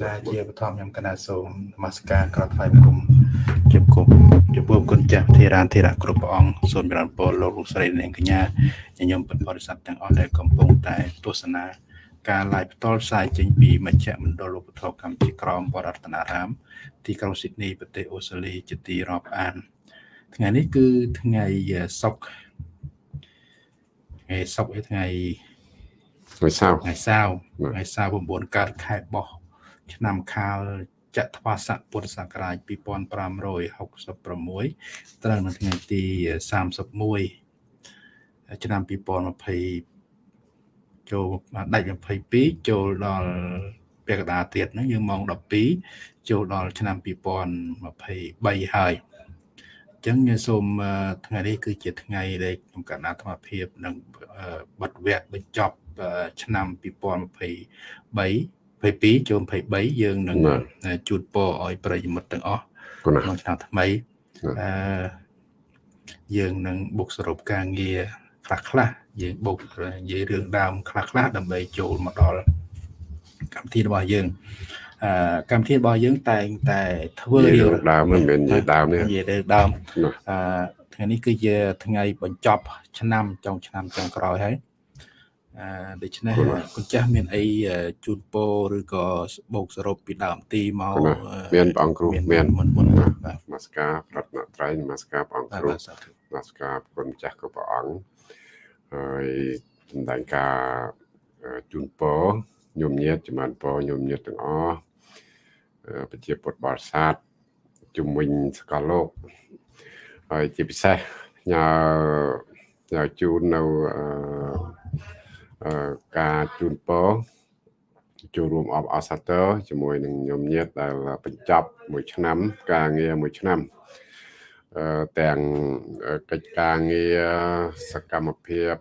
ចាជាបឋមខ្ញុំកណាសូមនមស្ការក្រថ្វាយបង្គំជាគុំជាពុំគុណចាស់ធេរានធេរៈគ្រប់ព្រះអង្គសូមចម្រើនពរលោកលោកស្រីនាងកញ្ញាញញឹមពុទ្ធបរិស័ទទាំងអស់ដែលកំពុងតែទស្សនាការ live ផ្ទាល់ផ្សាយចេញពីមជ្ឈមណ្ឌលឧបត្ថម្ភកម្ពុជាក្រមបរតនារាម ទីក្រុងស៊ីដនីប្រទេសអូស្ត្រាលីជាទីរាប់អាន ថ្ងៃនេះគឺថ្ងៃសុក្រថ្ងៃសុក្រឯថ្ងៃថ្ងៃសៅរ៍ថ្ងៃសៅរ៍ថ្ងៃសៅរ៍9កើតខែបោះ ឆ្នាំខាលចត្វាស័កពុទ្ធសករាជ2566ត្រូវនៅថ្ងៃទី31ឆ្នាំ2020ចូលដាច់22ចូលដល់ពាក់កណ្ដាលទៀតហ្នឹងយើងម៉ោង12ចូលដល់ឆ្នាំ2023ហើយអញ្ចឹងខ្ញុំសូមថ្ងៃនេះគឺជាថ្ងៃដែលខ្ញុំកណ្ដាលអាត្មាភាពនឹងបတ်វគ្គបញ្ចប់ឆ្នាំ2023 22ចូល23យើងនឹងជូនពរឲ្យប្រិយមិត្តទាំងអស់ក្នុងឆ្នាំថ្មីអឺយើងនឹងបុកសរុបការងារខ្លះខ្លះយើងបុកនិយាយរឿងដើមខ្លះខ្លះដើម្បីចូលមកដល់កម្មវិធីរបស់យើងអឺកម្មវិធីរបស់យើងតែងតែធ្វើរឿងដើមមិនមែននិយាយដើមទេនិយាយរឿងដើមអឺថ្ងៃនេះគឺជាថ្ងៃបញ្ចប់ ឆ្នាំចុងឆ្នាំចុងក្រោយហើយអឺ ដូច្នេះគុណចាស់មានអីជូនពរឬក៏បូកសរុបពីដើមទីមកមានព្រះអង្គគ្រូមានមុនមុនបាទនមស្ការប្រតនត្រ័យនមស្ការព្រះអង្គគ្រូនមស្ការគុណចាស់ក៏ព្រះអង្គហើយសម្ដែងការជូនពរញោមញាតចំបានពរញោមញាតទាំងអស់ប្រជាពុទ្ធបរិស័ទជំនាញសកលលោកហើយជាពិសេសញ៉ាញ៉ាជូននៅអឺ ការជូនពរចូលរួមអបអសាទរជាមួយនឹងញោមញាតដែលបញ្ចប់មួយឆ្នាំ ការងារមួយឆ្នាំអឺទាំងកិច្ចការងារសកម្មភាព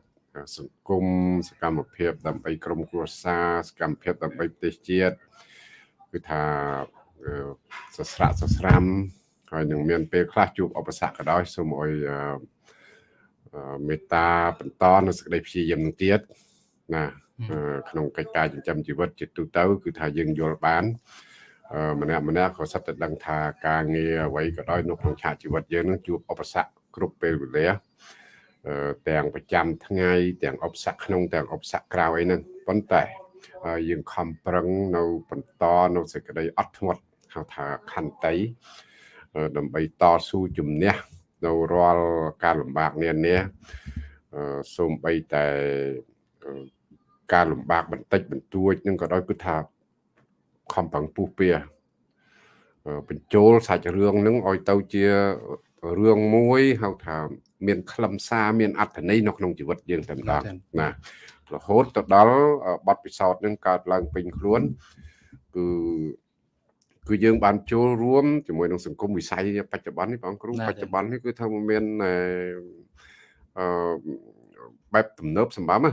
សង្គមសកម្មភាព ដើម្បីក្រុមគ្រួសារសកម្មភាពដើម្បីប្រទេសជាតិគឺថាសស្រាក់សស្រាំហើយនឹងមានពេលខ្លះជួបឧបសគ្គក៏ដោយសូមអុយមេត្តាបន្តនៅសេចក្តីព្យាយាមនឹងទៀត ណាក្នុងកិច្ចការចិញ្ចឹមជីវិតជាទូទៅ គឺថាយើងយល់បានម្នាក់ម្នាក់ក៏សិតតែដឹងថាការងារអ្វីក៏ដោយនៅក្នុងឆាកជីវិតយើងនឹងជួបឧបសគ្គគ្រប់ពេលវេលាទាំងប្រចាំថ្ងៃទាំងឧបសគ្គក្នុងទាំងឧបសគ្គក្រៅអីហ្នឹងប៉ុន្តែយើងខំប្រឹងនៅបន្តនៅសេចក្តីអត់ធ្មត់ហៅថាខន្តីដើម្បីតស៊ូជំនះនៅរាល់ការលំបាកនានាសូម្បីតែ ការលំបាកបន្តិចបន្តួចនឹងក៏ដោយគឺថាខំប្រឹងពុះពៀបញ្ចូលសាច់រឿងនឹងឲ្យទៅជារឿងមួយហៅថាមានខ្លឹមសារមានអត្ថន័យនៅក្នុងជីវិតយើងតែម្ដងណារហូតទៅដល់បទពិសោធន៍នឹងកើតឡើងពេញខ្លួនគឺគឺយើងបានចូលរួមជាមួយនឹងសង្គមវិស័យបច្ចុប្បន្ននេះបងគ្រូបច្ចុប្បន្ននេះគឺថាមានអឺបែបទំនើបសម្បំណា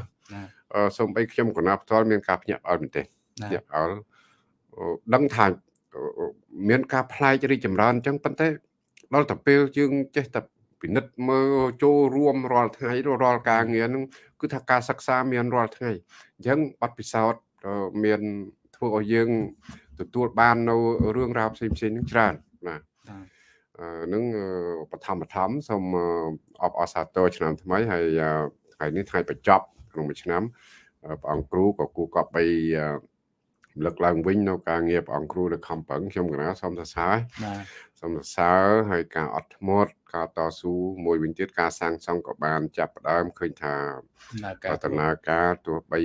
សូម្បីខ្ញុំកណាផ្ទាល់មានការភ្ញាក់ផ្អើលមែនទេភ្ញាក់ផ្អើលដឹងថាមានការផ្លែករីចម្រើនអញ្ចឹងប៉ុន្តែដល់តែពេលយើងចេះតែពិនិត្យមើលចូលរួមរាល់ថ្ងៃរាល់ការងារហ្នឹងគឺថាការសិក្សាមានរាល់ថ្ងៃអញ្ចឹងបទពិសោធន៍មានធ្វើឲ្យយើងទទួលបាននៅរឿងរ៉ាវផ្សេងផ្សេងហ្នឹងច្រើនបាទនឹងបឋមបឋមសូមអបអរសាទរឆ្នាំថ្មីហើយថ្ងៃនេះថ្ងៃបញ្ចប់ ក្នុងមួយឆ្នាំព្រះអង្គគ្រូក៏គូកប់បីលើកឡើងវិញនៅការងារព្រះអង្គគ្រូនៅខំប្រឹងខ្ញុំកណាសូមសរសើរបាទសូមសរសើរហើយការអត់ធ្មត់ការតស៊ូមួយវិញទៀតការសាងសង់ក៏បានចាប់ផ្ដើមឃើញថាដំណើរការទោះបី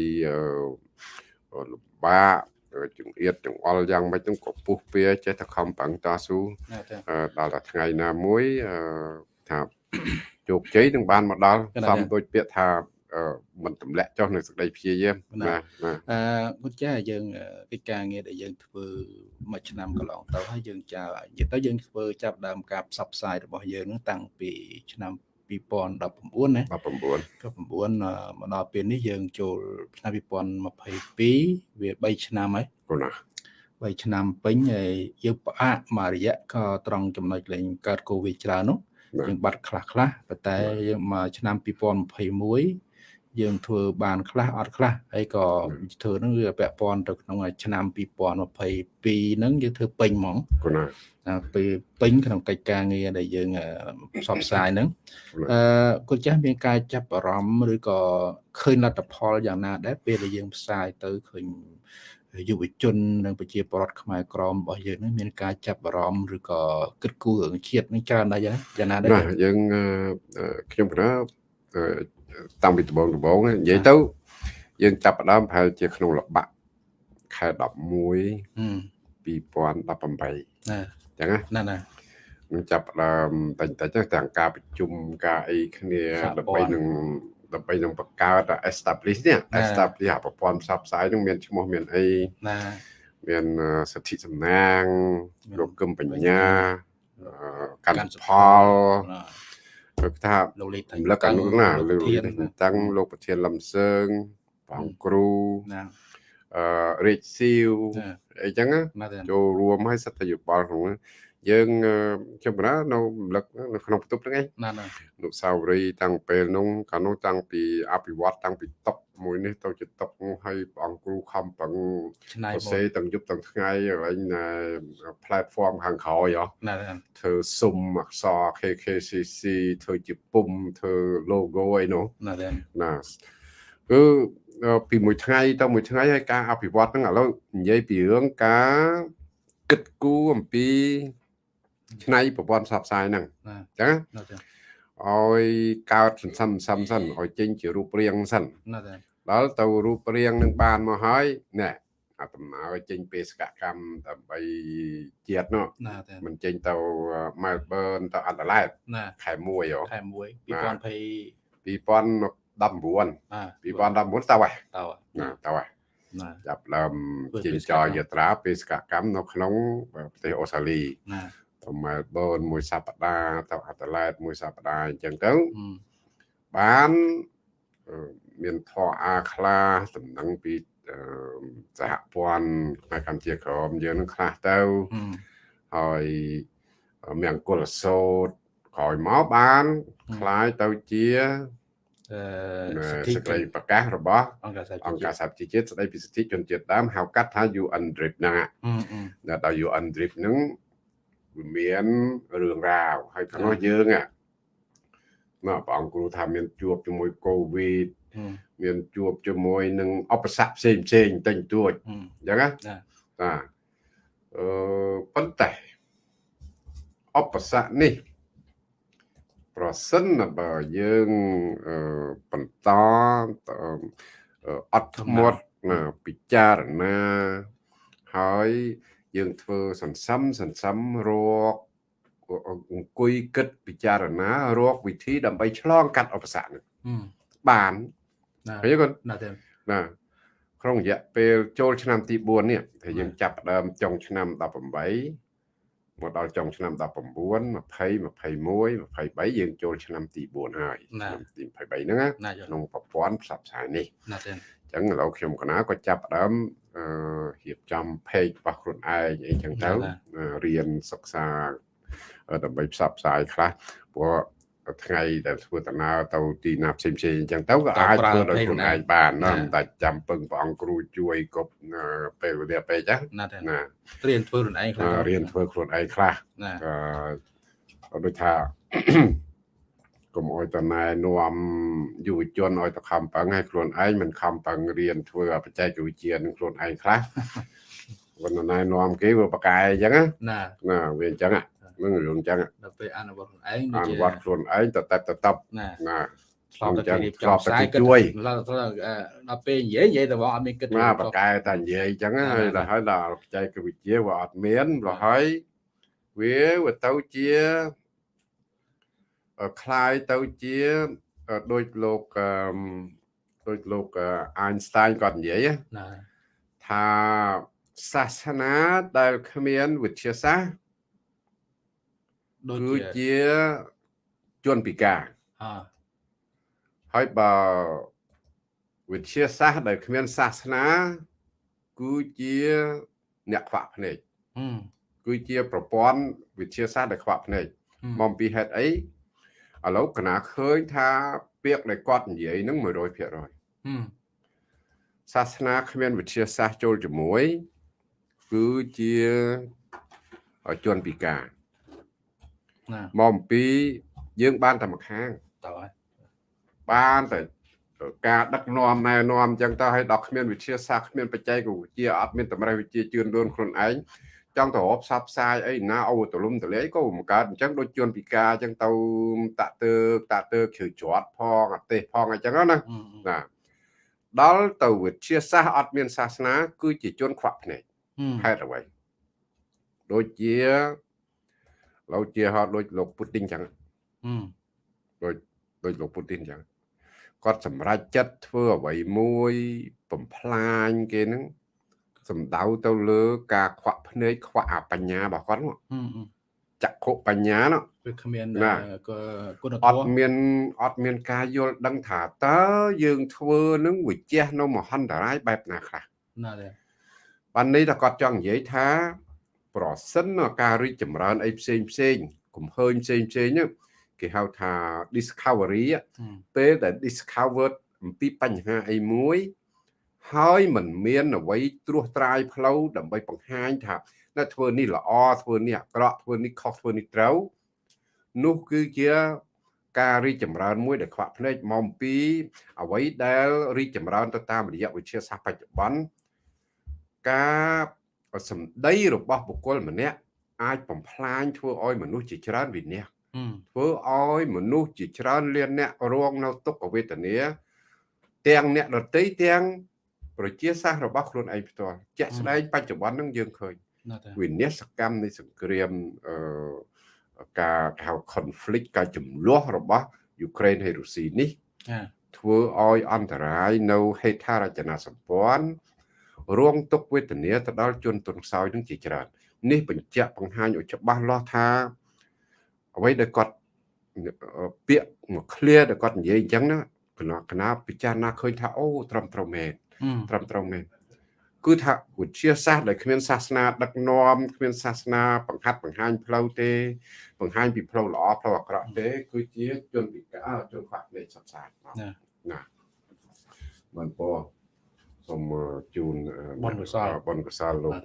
លំបាកចង្អៀតចង្អល់យ៉ាងម៉េចហ្នឹងក៏ពុះពៀចេះតែខំប្រឹងតស៊ូដល់តែថ្ងៃណាមួយថាជោគជ័យនឹងបានមកដល់សំដូចពាក្យថា មិនទម្លាក់ចុះនៅសេចក្តីព្យាយាមណាអឺគុណចាស់យើងកិច្ចការងារដែលយើងធ្វើមួយឆ្នាំកន្លងទៅហើយយើងចានិយាយទៅយើងធ្វើចាប់ដើមការផ្សព្វផ្សាយរបស់យើងនឹងតាំងពីឆ្នាំ2019ណា19 19មកដល់ពេលនេះយើងចូលឆ្នាំ2022វា3ឆ្នាំហើយបងណា3ឆ្នាំពេញហើយយើងផ្អាកមួយរយៈក៏ត្រង់ចំណុចលេងកើតកូវីដច្រើននោះយើងបាត់ខ្លះខ្លះប៉ុន្តែយើងមកឆ្នាំ2021 យើងធ្វើបានខ្លះអត់ខ្លះហើយក៏ធ្វើហ្នឹងវាពាក់ព័ន្ធទៅក្នុងឆ្នាំ2022ហ្នឹងយើងធ្វើពេញហ្មងគណាពេលពេញក្នុងកិច្ចការងារដែលយើងផ្សព្វផ្សាយហ្នឹងអឺគាត់ចាស់មានការចាប់អារម្មណ៍ឬក៏ឃើញលទ្ធផលយ៉ាងណាដែរពេលដែលយើងផ្សាយទៅឃើញយុវជននិងប្រជាពលរដ្ឋខ្មែរក្រមរបស់យើងនឹងមានការចាប់អារម្មណ៍ឬក៏គិតគូររឿងជាតិនឹងច្រើនដែរយ៉ាងណាដែរយើងខ្ញុំគណៈ តាំងពីដំបូងដំបូងនិយាយទៅ យើងចាប់ផ្ដើមប្រហែលជាក្នុងលបាក់ខែ11 2018ណាចឹងណាណានឹងចាប់ផ្ដើមតែតែទាំងការប្រជុំការអីគ្នាដើម្បីនឹងដើម្បីនឹងបង្កើត establish នេះ establish ប្រព័ន្ធផ្សព្វផ្សាយនឹងមានឈ្មោះមានអីណាមានសិទ្ធិសំណាងលោកគឹមបញ្ញាកាន់ផល គឺថាលោកលេខលកនោះណាលោកលេខតាំងលោកប្រធានលំសើងបងគ្រូណាអឺរាជស៊ីវអីចឹងចូលរួមឲ្យសិទ្ធិយោបល់ក្នុង យើងខ្ញុំបណ្ដានៅរំលឹកនៅក្នុងបន្ទប់ហ្នឹងឯងណាណានុសាវរីយ៍តាំងពេលនោះកាលនោះតាំងពីអភិវឌ្ឍតាំងពីតុកមួយនេះទៅជាតុកហើយព្រះអង្គគ្រូខំប្រឹងឆ្នៃសេទាំងយប់ទាំងថ្ងៃហើយណា platform ខាងក្រោយហ៎ណាធ្វើសុំអក្សរ KKCC ធ្វើជាពុំធ្វើ logo អីនោះណាណាគឺពីមួយថ្ងៃទៅមួយថ្ងៃហើយការអភិវឌ្ឍហ្នឹងឥឡូវនិយាយពីរឿងការគិតគូរអំពី ឆ្នៃប្រព័ន្ធផ្សព្វផ្សាយហ្នឹងអញ្ចឹងឲ្យកើតសន្សំសន្សំសិនឲ្យចេញជារូបរាងសិនដល់ទៅរូបរាងនឹងបានមកហើយណែអាដំណើរចេញបេសកកម្មដើម្បីជាតិនោះមិនចេញទៅ Melbourne ទៅ Adelaide ខែ1ហ៎ខែ1 2020 2019 2019ទៅហើយទៅណាទៅហើយចាប់ដើមចេញចរយាត្រាបេសកកម្មនៅក្នុងប្រទេសអូស្ត្រាលីណាទៅ មែលប៊នមួយសប្តាហ៍ទៅអាតាឡែតមួយសប្តាហ៍អញ្ចឹងទៅបានមានធរអាខ្លះតំណែងពីសហព័ន្ធផ្នែកកម្ពុជាក្រមយើងនឹងខ្លះទៅហើយមានអង្គលសោតក្រោយមកបានคล้ายទៅជាអឺសេចក្តីប្រកាសរបស់អង្គការសហប្រជាជាតិស្តីពីសិទ្ធិជនជាតិដើមហៅកាត់ថា UN DRIP ហ្នឹងដល់ UN DRIP ហ្នឹង វាមានរឿងរ៉ាវហើយខាងនោះយើងមកព្រះអង្គគ្រូថាមានជួបជាមួយកូវីដមានជួបជាមួយនឹងអបស័កផ្សេងផ្សេងតែងទួចអញ្ចឹងណាបាទអឺប៉ុន្តែអបស័កនេះ ប្រសិនបើយើងបន្តអត់ធ្មត់ពិចារណាហើយ យើងធ្វើសន្សំសន្សំរកអង្គុយគិតពិចារណារកវិធីដើម្បីឆ្លងកាត់ឧបសគ្គនេះបានឃើញគាត់ណាណាក្នុងរយៈពេលចូលឆ្នាំទី4នេះ thì យើងចាប់ផ្ដើមចុងឆ្នាំ18មកដល់ចុងឆ្នាំ19 20 21 23យើងចូលឆ្នាំទី4ហើយឆ្នាំទី23ហ្នឹងក្នុងប្រព័ន្ធផ្សព្វផ្សាយនេះណាទេអញ្ចឹងឥឡូវខ្ញុំកណាក៏ចាប់ផ្ដើមអឺ រៀបចំ page របស់ខ្លួនឯងអីចឹងទៅរៀនសិក្សាដើម្បីផ្សព្វផ្សាយខ្លះព្រោះថ្ងៃដែលធ្វើដំណើរទៅទីណាផ្សេងផ្សេងអញ្ចឹងទៅក៏អាចធ្វើដោយខ្លួនឯងបានណាមិនតែចាំពឹងព្រះអង្គគ្រូជួយគ្រប់ពេលវេលាពេកណាណារៀនធ្វើខ្លួនឯងខ្លះរៀនធ្វើខ្លួនឯងខ្លះអឺដូចថា កុំអោយតណែនាំយុវជនឲ្យទៅខំប្រឹងឲ្យខ្លួនឯងមិនខំប្រឹងរៀនធ្វើបច្ចេកវិទ្យានឹងខ្លួនឯងខ្លះមិនណែនាំគេវាប្រកែអញ្ចឹងណាណាវាអញ្ចឹងហ្នឹងរឿងអញ្ចឹងដល់ពេលអនុវត្តខ្លួនឯងអនុវត្តខ្លួនឯងតតែតតបណាណាឆ្លងទៅរៀបចំផ្សាយគិតដល់ពេលនិយាយនិយាយតែបងអត់មានគិតណាប្រកែតែនិយាយអញ្ចឹងហើយដល់ហើយដល់បច្ចេកវិទ្យាវាអត់មានដល់ហើយវាវាទៅជា คล้ายទៅជាដូចលោកដូចលោកអៃនស្តាញគាត់និយាយណាថាសាសនាដែលគ្មានវិទ្យាសាស្ត្រដូចជាជនពិការអហើយបើវិទ្យាសាស្ត្រដែលគ្មានសាសនាគឺជាអ្នកខ្វាក់ភ្នែកគឺជាប្រព័ន្ធវិទ្យាសាស្ត្រដែលខ្វាក់ភ្នែកមកពីហេតុអី ឥឡូវកណាឃើញថាពពាក្យដែលគាត់និយាយហ្នឹង100%សាសនាគ្មានវិទ្យាសាស្ត្រចូលជាមួយគឺជាជនពិការណាមកអំពីយើងបានតែម្ខាងតើហើយបានតែការដឹកនាំណែនាំអញ្ចឹងទៅឲ្យដល់គ្មានវិទ្យាសាស្ត្រគ្មានបច្ចេកវិទ្យាអត់មានតម្រេះវិទ្យាជឿនលឿនខ្លួនឯង ចង់ទៅរកផ្សព្វផ្សាយអីណាអូទលំទលាយក៏មិនកើតអញ្ចឹងដូចជនពិការអញ្ចឹងទៅតាក់ទើតាក់ទើជ្រៅជាប់ផងអទេសផងអញ្ចឹងណាណាដល់ទៅវិទ្យាសាស្ត្រអត់មានសាសនា គឺជាជនខ្វាក់ភ្នែកហេតុអ្វីដូចជាលោកជាហត់ដូចលោកពូទីនចឹងដូចដូចលោកពូទីនចឹងគាត់សម្រេចចិត្តធ្វើអ្វីមួយបំផ្លាញគេនឹង សំដៅទៅលើការខ្វាក់ភ្នែកខ្វាក់អាបញ្ញារបស់គាត់នោះចក្ខុបញ្ញានោះវាគ្មានគុណធម៌អត់មានអត់មានការយល់ដឹងថាតើយើងធ្វើនឹងវិជះនៅមហន្តរាយបែបណាខ្លះណាទេបាននេះតែគាត់ចង់និយាយថា ប្រសិនការរីកចម្រើនអីផ្សេងផ្សេងកំហើញផ្សេងផ្សេងហ្នឹងគេហៅថា discovery ពេលដែល discovered អំពីបញ្ហាអីមួយ ហើយមិនមានអ្វីត្រួសត្រាយផ្លូវដើម្បីបង្ហាញថានៅធ្វើនេះល្អធ្វើនេះអាក្រក់ធ្វើនេះខុសធ្វើនេះត្រូវនោះគឺជាការរីកចម្រើនមួយដែលខ្វាក់ភ្នែកមកពីអ្វីដែលរីកចម្រើនទៅតាមរយៈវិទ្យាសាស្ត្របច្ចុប្បន្នការសម្ដីរបស់បុគ្គលម្នាក់អាចបំផ្លាញធ្វើឲ្យមនុស្សជាច្រើនវិនាសធ្វើឲ្យមនុស្សជាច្រើនលានអ្នករងនៅទុក្ខវេទនាទាំងអ្នកដតីទាំង ប្រជាសាស្ត្ររបស់ខ្លួនឯងផ្ទាល់ជាក់ស្ដែងបច្ចុប្បន្ននឹងយើងឃើញវិនិស្សកម្មនៃសង្គ្រាមអឺការហៅ conflict ការចំនួនរបស់យូក្រែនហើយរុស្ស៊ីនេះធ្វើឲ្យអន្តរាយនៅហេដ្ឋារចនាសម្ព័ន្ធរងទុក្ខវេទនាទៅដល់ជនទុនខ្សោយនឹងជាច្រើននេះបញ្ជាក់បង្ហាញឲ្យច្បាស់លាស់ថាអ្វីដែលគាត់ពាក្យមក clear ដែលគាត់និយាយអញ្ចឹងណាគណៈគណៈពិចារណាឃើញថាអូត្រឹមត្រូវមែន ត្រឹមត្រូវមែនគឺថាវិទ្យាសាស្ត្រដែលគ្មានសាសនាដឹកនាំគ្មានសាសនាបង្ហាត់បង្ហាញផ្លូវទេ បង្ហាញពីផ្លូវល្អផ្លូវអាក្រក់ទេ គឺជាជនពិការជនខ្វះនៃសត្វសាស្ត្រណាណាបានពសូមជូនបុណ្យកុសលបុណ្យកុសលលោក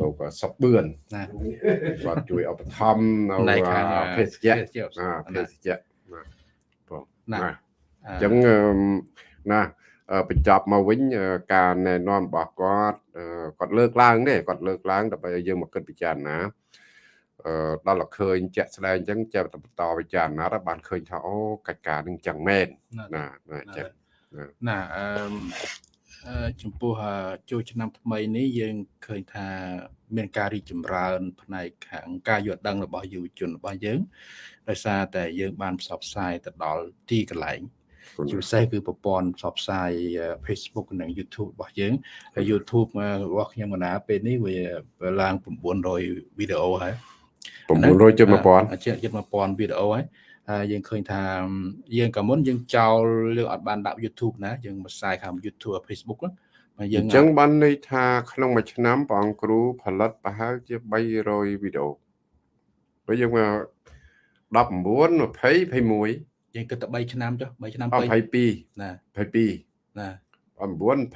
លោកសុកបឿនណាគាត់ជួយឧបត្ថម្ភនៅភេសជ្ជៈណាភេសជ្ជៈណាបងណាអញ្ចឹងណា បញ្ចប់មកវិញការណែនាំរបស់គាត់គាត់លើកឡើងទេគាត់លើកឡើងដើម្បីឲ្យយើងមកគិតពិចារណាអឺដល់តែឃើញជាក់ស្ដែងអញ្ចឹងចាប់តែបន្តពិចារណាទៅបានឃើញថាអូកិច្ចការនឹងចឹងមែនណាណាចឹងណាអឺចំពោះចូលឆ្នាំថ្មីនេះយើងឃើញថា មានការរីកចម្រើន ផ្នែកខាងការយល់ដឹងរបស់យុវជនរបស់យើងដោយសារតែយើងបានផ្សព្វផ្សាយទៅដល់ទីកន្លែង ជាពិសេសគឺប្រព័ន្ធផ្សព្វផ្សាយ Facebook និង YouTube របស់យើងហើយ YouTube របស់ខ្ញុំកណាពេលនេះវាឡើង900វីដេអូហើយ900ជិត1000ជិត1000វីដេអូហើយហើយយើងឃើញថាយើងកាលមុនយើងចោលយើងអត់បានដាក់ YouTube ណាយើងមកផ្សាយខាង YouTube Facebook ណាយើងអញ្ចឹងបានន័យថាក្នុងមួយឆ្នាំព្រះអង្គគ្រូផលិតប្រហែលជា300វីដេអូពេលយើងមក19 20 21 យើងគិតតែ3ឆ្នាំចុះ3ឆ្នាំ22ណា22ណា9 20 21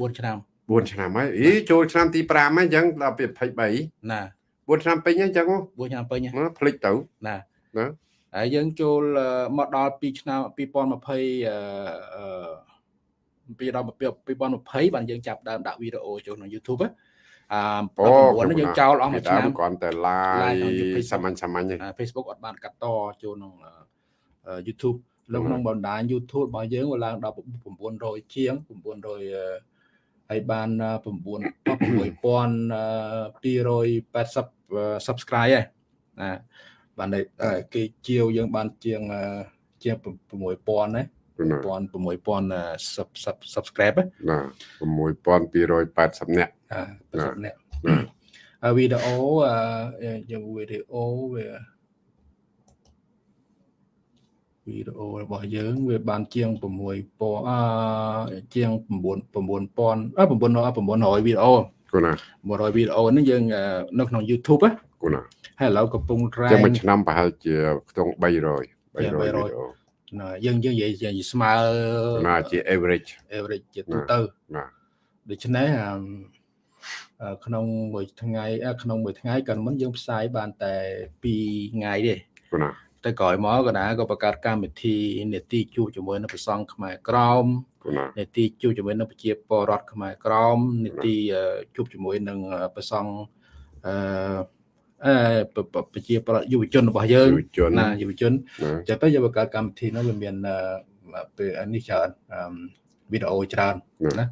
22 4ឆ្នាំ4ឆ្នាំហើយអីចូលឆ្នាំទី5ហើយអញ្ចឹងដល់ពី23ណា4ឆ្នាំពេញហើយអញ្ចឹង4ឆ្នាំពេញមកភ្លេចទៅណាណាហើយយើងចូលមកដល់2ឆ្នាំ2020អឺពីដល់2020បានយើងចាប់ដើមដាក់វីដេអូចូលក្នុង YouTube ណាអឺ9នេះយើងចោលអស់មួយឆ្នាំគ្រាន់តែ live សាមញ្ញសាមញ្ញ Facebook អត់បានកាត់តចូលក្នុង YouTube នៅក្នុងបណ្ដាញ YouTube របស់យើងវាឡើងដល់900ជាង900ហើយបាន9280 subscribe ហើយណាបានគេជាវយើងបានជាងជាង6000ណា6000 subscribe ណា6280នាក់80នាក់វីដេអូយើងវីដេអូវា វីដេអូរបស់យើងវាបានជាង6000អឺជាង9 9000អឺ900វីដេអូគូណា100វីដេអូនេះយើងនៅក្នុង YouTube ណាគូណាហើយឥឡូវកំពុងរែងចាំមួយឆ្នាំប្រហែលជាខ្ទង់300 300វីដេអូណាយើងយើងនិយាយស្មើណាជា average average ជាទូទៅបាទដូច្នេះក្នុងមួយថ្ងៃក្នុងមួយថ្ងៃក៏មិនយើងផ្សាយបានតែ2ថ្ងៃទេណា តែក្រោយមកកណាក៏បង្កើតកម្មវិធីនេតិជួបជាមួយនឹងប្រសង់ខ្មែរក្រមនេតិជួបជាមួយនឹងប្រជាពលរដ្ឋខ្មែរក្រមនេតិជួបជាមួយនឹងប្រសង់អឺអឺប្រជាពលរដ្ឋយុវជនរបស់យើងណាយុវជនចឹងទៅយើងបង្កើតកម្មវិធីនោះវាមានពេលនេះច្រើនវីដេអូច្រើនណា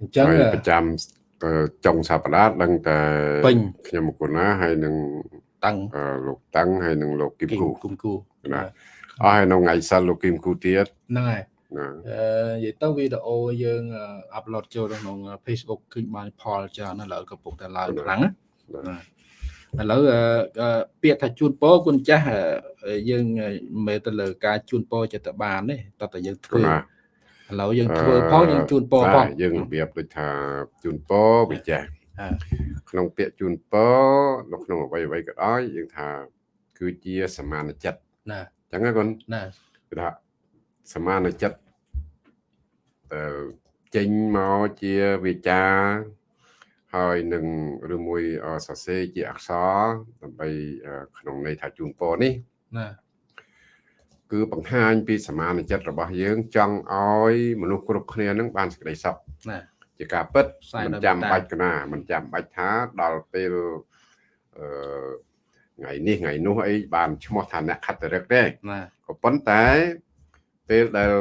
អញ្ចឹងប្រចាំចុងសប្តាហ៍ដឹងតែខ្ញុំមកគុណាហើយនឹង តាំងលោកតាំងហើយនឹងលោកគឹមគូគឹមគូណាអស់ហើយនៅថ្ងៃសិលលោកគឹមគូទៀតហ្នឹងហើយអឺនិយាយទៅវីដេអូយើងអាប់ឡូតចូលក្នុង Facebook ឃើញបានផលច្រើនឥឡូវកំពុងតែឡើងខ្លាំងណាឥឡូវពាក្យថាជូនពរគុណចាស់យើងមិនទៅលើការជូនពរចិត្តបានទេតើតើយើងធ្វើឥឡូវយើងធ្វើផងយើងជូនពរផងយើងរបៀបដូចថាជូនពរវិចាស់ ក្នុងពាក្យជូនពរនៅក្នុងអ្វីអ្វីក៏ដោយយើងថា គឺជាសមានចិត្តណាអញ្ចឹងណាគុណណាគឺថាសមានចិត្តទៅចេញមកជាវាចាហើយនឹងឬមួយសរសេរជាអក្សរដើម្បីក្នុងន័យថាជូនពរនេះណាគឺបង្ហាញពីសមានចិត្តរបស់យើង ចង់ឲ្យមនុស្សគ្រប់គ្នានឹងបានសេចក្តីសុខណា ជាការពិតមិនចាំបាច់កណាមិនចាំបាច់ថាដល់ពេលអឺថ្ងៃនេះថ្ងៃនោះអីបានឈ្មោះថាអ្នកខត្តរិកទេក៏ប៉ុន្តែពេលដែល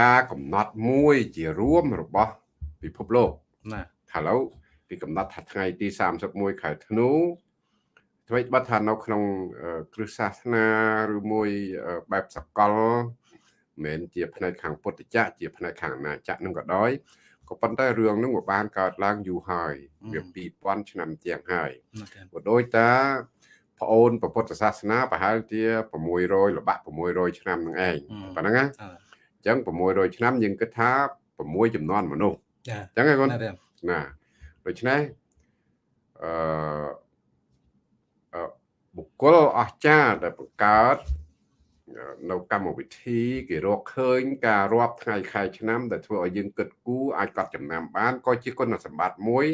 ការកំណត់មួយជារួមរបស់ពិភពលោកណាថាឡូវពីកំណត់ថាថ្ងៃទី31ខែធ្នូអ្វីបើថានៅក្នុងគ្រឹះសាសនាឬមួយបែបសកលមិនមែនជាផ្នែកខាងពុទ្ធចក្រជាផ្នែកខាងអាណាចក្រនឹងក៏ដោយ ក៏ប៉ុន្តែរឿងនឹងវាបានកើតឡើងយូរហើយវា2000ឆ្នាំជាងហើយក៏ដូចតាប្អូនពុទ្ធសាសនាប្រហែលជា600ល្បាក់600ឆ្នាំនឹងឯងប៉ុណ្ណឹងណាអញ្ចឹង600ឆ្នាំយើងគិតថា6ចំនួនមនុស្សអញ្ចឹងឯងគាត់ណាដូច្នេះអឺបុគ្គលអស្ចារ្យដែលបង្កើត នៅកម្មវិធីគេរកឃើញការរាប់ថ្ងៃខែឆ្នាំដែលធ្វើឲ្យយើងគិតគូរអាចកត់ចំណាំបានក៏ជាគុណសម្បត្តិមួយ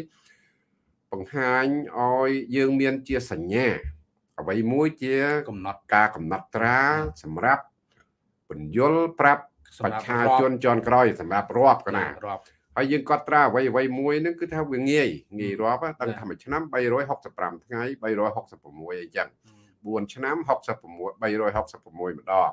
បង្ហាញឲ្យយើងមានជាសញ្ញាអ្វីមួយជាកំណត់ការកំណត់ត្រាសម្រាប់បញ្យលប្រាប់ប្រជាជនជាន់ក្រោយសម្រាប់រាប់កណារាប់ហើយយើងកត់ត្រាអ្វីអ្វីមួយហ្នឹងគឺថាវាងាយងាយរាប់តាំងថាមួយឆ្នាំ365ថ្ងៃ366អីចឹង 4ឆ្នាំ66 366ម្ដង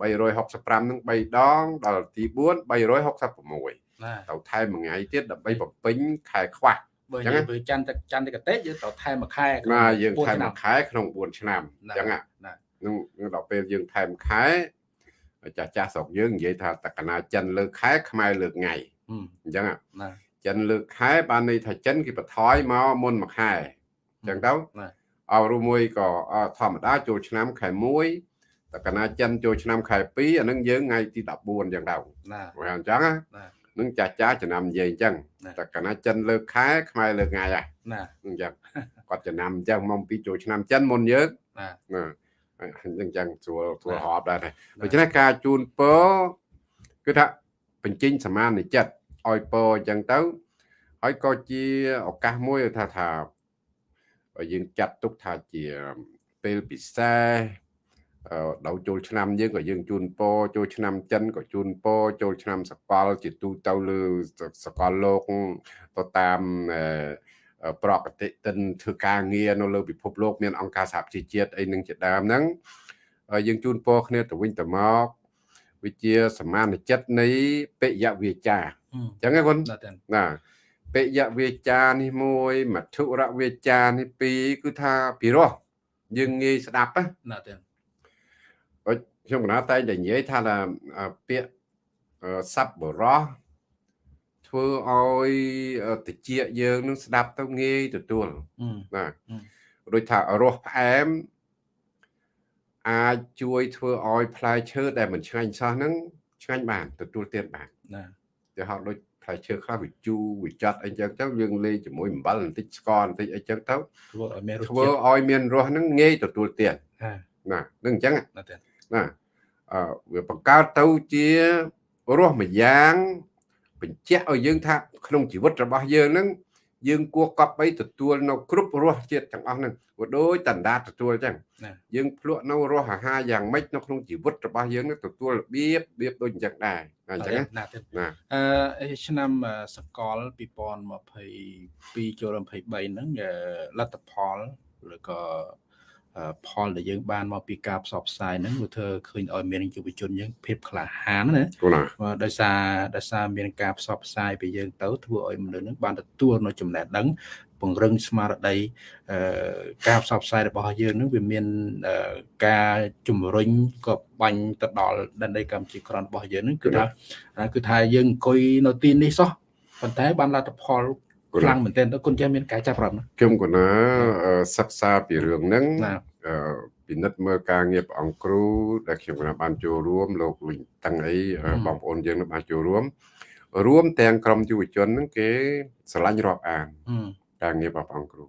365នឹង3ដងដល់ទី4 366ទៅថែមមួយថ្ងៃទៀតដើម្បីបំពេញខែខ្វះបើយើងធ្វើច័ន្ទច័ន្ទកតេយើងត្រូវថែមមួយខែណាយើងថែមមួយខែក្នុង4ឆ្នាំអញ្ចឹងណានឹងដល់ពេលយើងថែមខែចាស់ចាស់ស្រុកយើងនិយាយថាតកណាចិនលើកខែខ្មែរលើកថ្ងៃអញ្ចឹងណាចិនលើកខែបានន័យថាចិនគេបន្ថយមកមុនមួយខែអញ្ចឹងទៅ អោរួមមួយក៏ធម្មតាចូលឆ្នាំខែ1តកណាចិនចូលឆ្នាំខែ2អានឹងយើងថ្ងៃទី14អញ្ចឹងទៅណាបើអញ្ចឹងណានឹងចាស់ចាស់ចំណាំនិយាយអញ្ចឹងតកណាចិនលើកខែខ្មែរលើកថ្ងៃហ่ะណាអញ្ចឹងគាត់ចំណាំអញ្ចឹងមកពីចូលឆ្នាំចិនមុនយើងណាណាអញ្ចឹងស្រួលស្រួលហប់ដែរដូច្នេះការជូនពរគឺថាបញ្ចេញសមានចិត្តឲ្យពរអញ្ចឹងទៅហើយក៏ជាឱកាសមួយថាថា យើងចាត់ទុកថាជាពេលពិសេសដល់ចូលឆ្នាំយើងក៏យើងជូនពរចូលឆ្នាំចិនក៏ជូនពរចូលឆ្នាំសកល ជាទូទៅលើសកលលោកទៅតាមប្រកតិទិនធ្វើការងារនៅលើពិភពលោកមានអង្គការសហប្រជាជាតិអីនឹងជាដើមហ្នឹងយើងជូនពរគ្នាទៅវិញទៅមកវិជាសមានចិត្តនៃបិយវាចាអញ្ចឹងណាគុណណា បិយវាចានេះមួយមធុរវាចានេះពីរគឺថាពិរោះយើងងាយស្ដាប់ណាទេខ្ញុំកណាតែងតែនិយាយថាពាក្យសັບបរោះធ្វើឲ្យតិចយើងនឹងស្ដាប់ទៅងាយទទួលណាដូចថារសផ្អែមអាចជួយធ្វើឲ្យផ្លែឈើដែលមិនឆ្ងាញ់សោះហ្នឹងឆ្ងាញ់បានទទួលទានបានណាទៅហៅដូច ផ្លែឈើខ្លះវាជូរវាចាត់អីចឹងទៅយើងលេងជាមួយអំបិលបន្តិចស្ករបន្តិចអីចឹងទៅធ្វើឲ្យមានរសធ្វើឲ្យមានរសហ្នឹងងាយទទួលទានណានឹងអញ្ចឹងណាណាអឺវាបង្កើតទៅជារស់មួយយ៉ាងបញ្ជាក់ឲ្យយើងថាក្នុងជីវិតរបស់យើងហ្នឹង យើងគួរកប់បីទទួលនៅគ្រប់រសជាតិទាំងអស់ហ្នឹងក៏ដូចតណ្ដាទទួលអញ្ចឹងយើងភ្លក់នៅរសអាហារយ៉ាងម៉េចនៅក្នុងជីវិតរបស់យើងនឹងទទួលរបៀបរបៀបដូចអញ្ចឹងដែរអញ្ចឹងណាអឺឆ្នាំសកល2022ចូល23ហ្នឹងលទ្ធផលឬក៏ ផលដែលយើងបានមកពីការផ្សព្វផ្សាយហ្នឹងវាធ្វើឃើញឲ្យមានយុវជនយើងភាពក្លាហានណាដោយសារដោយសារមានការផ្សព្វផ្សាយពីយើងទៅធ្វើឲ្យមនុស្សហ្នឹងបានទទួលនៅចំណេះដឹងពង្រឹងស្មារតីការផ្សព្វផ្សាយរបស់យើងនឹងវាមានការជំរុញក៏បាញ់ទៅដល់ដែនដីកម្ពុជាក្រនរបស់យើងនឹងគឺថាគឺថាយើងអង្គុយនៅទីនេះសោះប៉ុន្តែបានលទ្ធផល ខ្លាំងមែនទែនទៅគុណចាស់មានការចាប់រាប់ខ្ញុំកណាសិក្សាពីរឿងហ្នឹងពិនិត្យមើលការងារព្រះអង្គគ្រូដែលខ្ញុំកណាបានចូលរួមលោកលីងតាំងអីបងប្អូនយើងនឹងបានចូលរួមរួមទាំងក្រុមយុវជនហ្នឹងគេស្រឡាញ់រាប់អានការងាររបស់ព្រះអង្គគ្រូ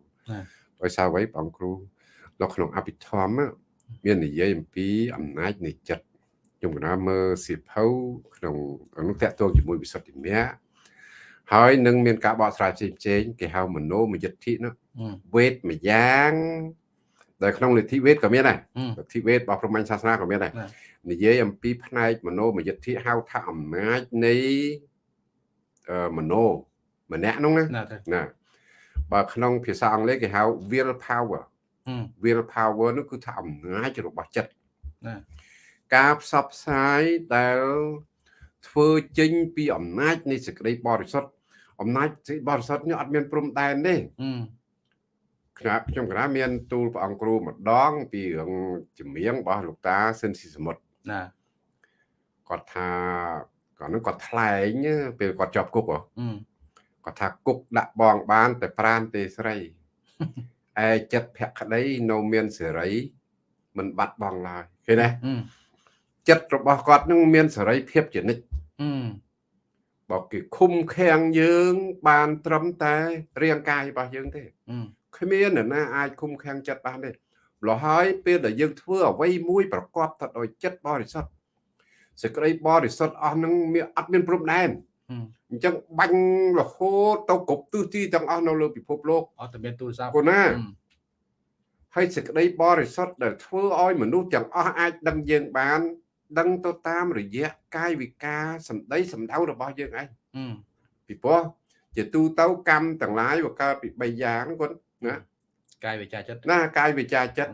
ដោយសារអ្វីព្រះអង្គគ្រូនៅក្នុងអភិធម្មមាននិយាយអំពីអំណាចនៃចិត្តខ្ញុំកណាមើលសៀវភៅក្នុងនោះតកតងជាមួយវិសុទ្ធិមៈ ហើយនឹងមានការបកស្រាយផ្សេងផ្សេងគេហៅមនោមយិទ្ធិនោះវេទម្យ៉ាងដែលក្នុងលទ្ធិវេទក៏មានដែរលទ្ធិវេទរបស់ព្រហ្មញ្ញសាសនាក៏មានដែរនិយាយអំពីផ្នែកមនោមយិទ្ធិហៅថាអំណាចនៃមនោម្នាក់នោះណាណាបើក្នុងភាសាអង់គ្លេសគេហៅ will power will power នោះគឺថាអំណាចរបស់ចិត្តណាការផ្សព្វផ្សាយដែលធ្វើចេញពីអំណាចនៃសេចក្តីបរិសុទ្ធ អំណាចសេចក្តីបរិសុទ្ធនេះអត់មានព្រំដែនទេខ្ញុំខ្ញុំកណាមានទូលព្រះអង្គគ្រូម្ដង ពីរឿងចម្រៀងរបស់លោកតាសិនស៊ីសមុទ្រណាគាត់ថាគាត់នឹងគាត់ថ្លែងពេលគាត់ជាប់គុកហ៎គាត់ថាគុកដាក់បងបាន តែប្រានទេស្រីឯចិត្តភក្តីនៅមានសេរីមិនបាត់បង់ឡើយឃើញទេចិត្តរបស់គាត់នឹងមានសេរីភាពជានិច្ច បើគេឃុំឃាំងយើង បានត្រឹមតែរាងកាយរបស់យើងទេគ្មាននរណាអាចឃុំឃាំងចិត្តបានទេលោះហើយពេលដែលយើងធ្វើអ្វីមួយប្រកបទៅដោយចិត្តបរិសុទ្ធសេចក្តីបរិសុទ្ធអស់នឹងមានអត់មានព្រំដែនអញ្ចឹងបាញ់រហូតទៅគ្រប់ទិសទីទាំងអស់នៅលើពិភពលោកអត់តែមានទូរស័ព្ទគូណាហើយសេចក្តីបរិសុទ្ធដែលធ្វើឲ្យមនុស្សទាំងអស់អាចដឹងយើងបាន ដឹងទៅតាមរយៈកាយវិការសម្ដីសម្ដៅរបស់យើងឯងពីព្រោះជាទូទៅកម្មទាំងឡាយវាកើតពី3យ៉ាងគាត់ណាកាយវិចាចិត្តណាកាយវិចាចិត្ត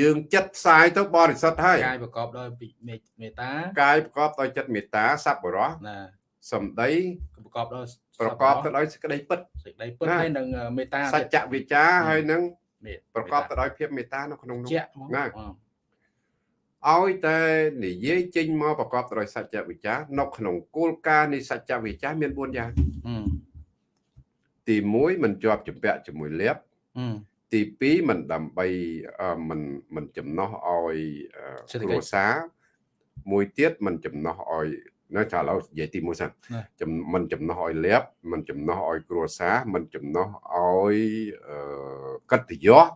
យើងចិត្តផ្សាយទៅបរិសុទ្ធហើយកាយប្រកបដោយមេត្តាកាយប្រកបដោយចិត្តមេត្តាសប្បុរសណាសម្ដីប្រកបដោយប្រកបទៅដោយសេចក្តីពិតសេចក្តីពិតហើយនឹងមេត្តាសច្ចវិជ្ជាហើយនឹងប្រកបទៅដោយភាពមេត្តានៅក្នុងនោះណា ឲ្យតែនិយាយចេញមកប្រកបទៅដោយសច្ចវិជ្ជានៅក្នុងគោលការណ៍នៃសច្ចវិជ្ជាមាន4យ៉ាងទី1មិនជាប់ចម្ពាក់ជាមួយលៀបទី2មិនដើម្បីមិនមិនចំណោះឲ្យគ្រួសារមួយទៀតមិនចំណោះឲ្យនៅចាឥឡូវនិយាយទី1សិនមិនចំណោះឲ្យលៀបមិនចំណោះឲ្យគ្រួសារមិនចំណោះឲ្យកិត្តិយស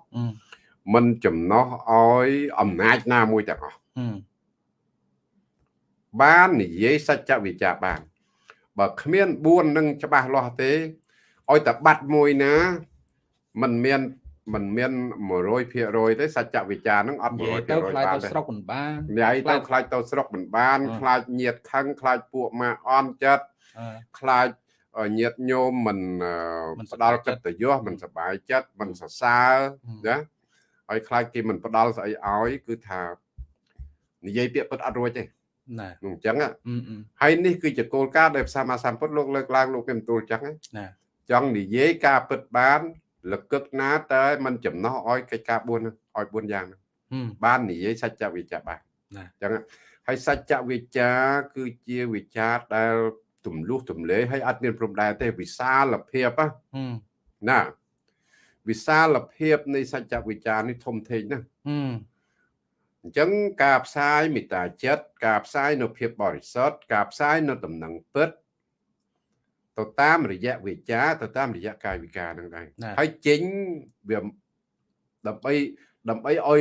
មិនចំណោះឲ្យអំណាចណាមួយទាំងអស់បាននិយាយសច្ចវិជ្ជាបាន បើគ្មាន4នឹងច្បាស់លាស់ទេឲ្យតែបាត់មួយណាมันមានมันមាន100%ទេសច្ចវិចារនឹងអត់100%ទៅខ្លាចទៅស្រុកមិនបានញ៉ៃទៅខ្លាចទៅស្រុកមិនបានខ្លាចញាតខឹងខ្លាចពួកម៉ាអន់ចិត្តខ្លាចញាតញោមមិនផ្ដាល់កិត្តិយសមិនសบายចិត្តមិនសរសើរណា ហើយខ្លាចគេមិនផ្ដាល់ស្អីឲ្យគឺថានិយាយពាក្យពិតអត់រួចទេណាអញ្ចឹងហើយនេះគឺជាគោលការណ៍ដែលព្រះសម្មាសម្ពុទ្ធលោកលើកឡើងលោកគេបន្ទូលអញ្ចឹងណាចង់និយាយការពិតបានលកឹកណាតែมันចំណោះឲ្យកិច្ចការ4ហ្នឹងឲ្យ4យ៉ាងហ្នឹងបាននិយាយសច្ចវិជ្ជាបានអញ្ចឹងហើយសច្ចវិជ្ជាគឺជាវិជ្ជាដែលទម្លុះទម្លេហើយអត់មានព្រំដែនទេវិសាលភាពណា វិសាលភាពនៃសច្ចវិជ្ជានេះធំធេងណាស់អញ្ចឹងការផ្សាយមេត្តាចិត្តការផ្សាយនៅភាពបរិសុទ្ធការផ្សាយនៅដំណឹងពិតទៅតាមរយៈវិជាទៅតាមរយៈកាយវិការហ្នឹងដែរហើយចេញវាដើម្បីដើម្បីឲ្យឲ្យ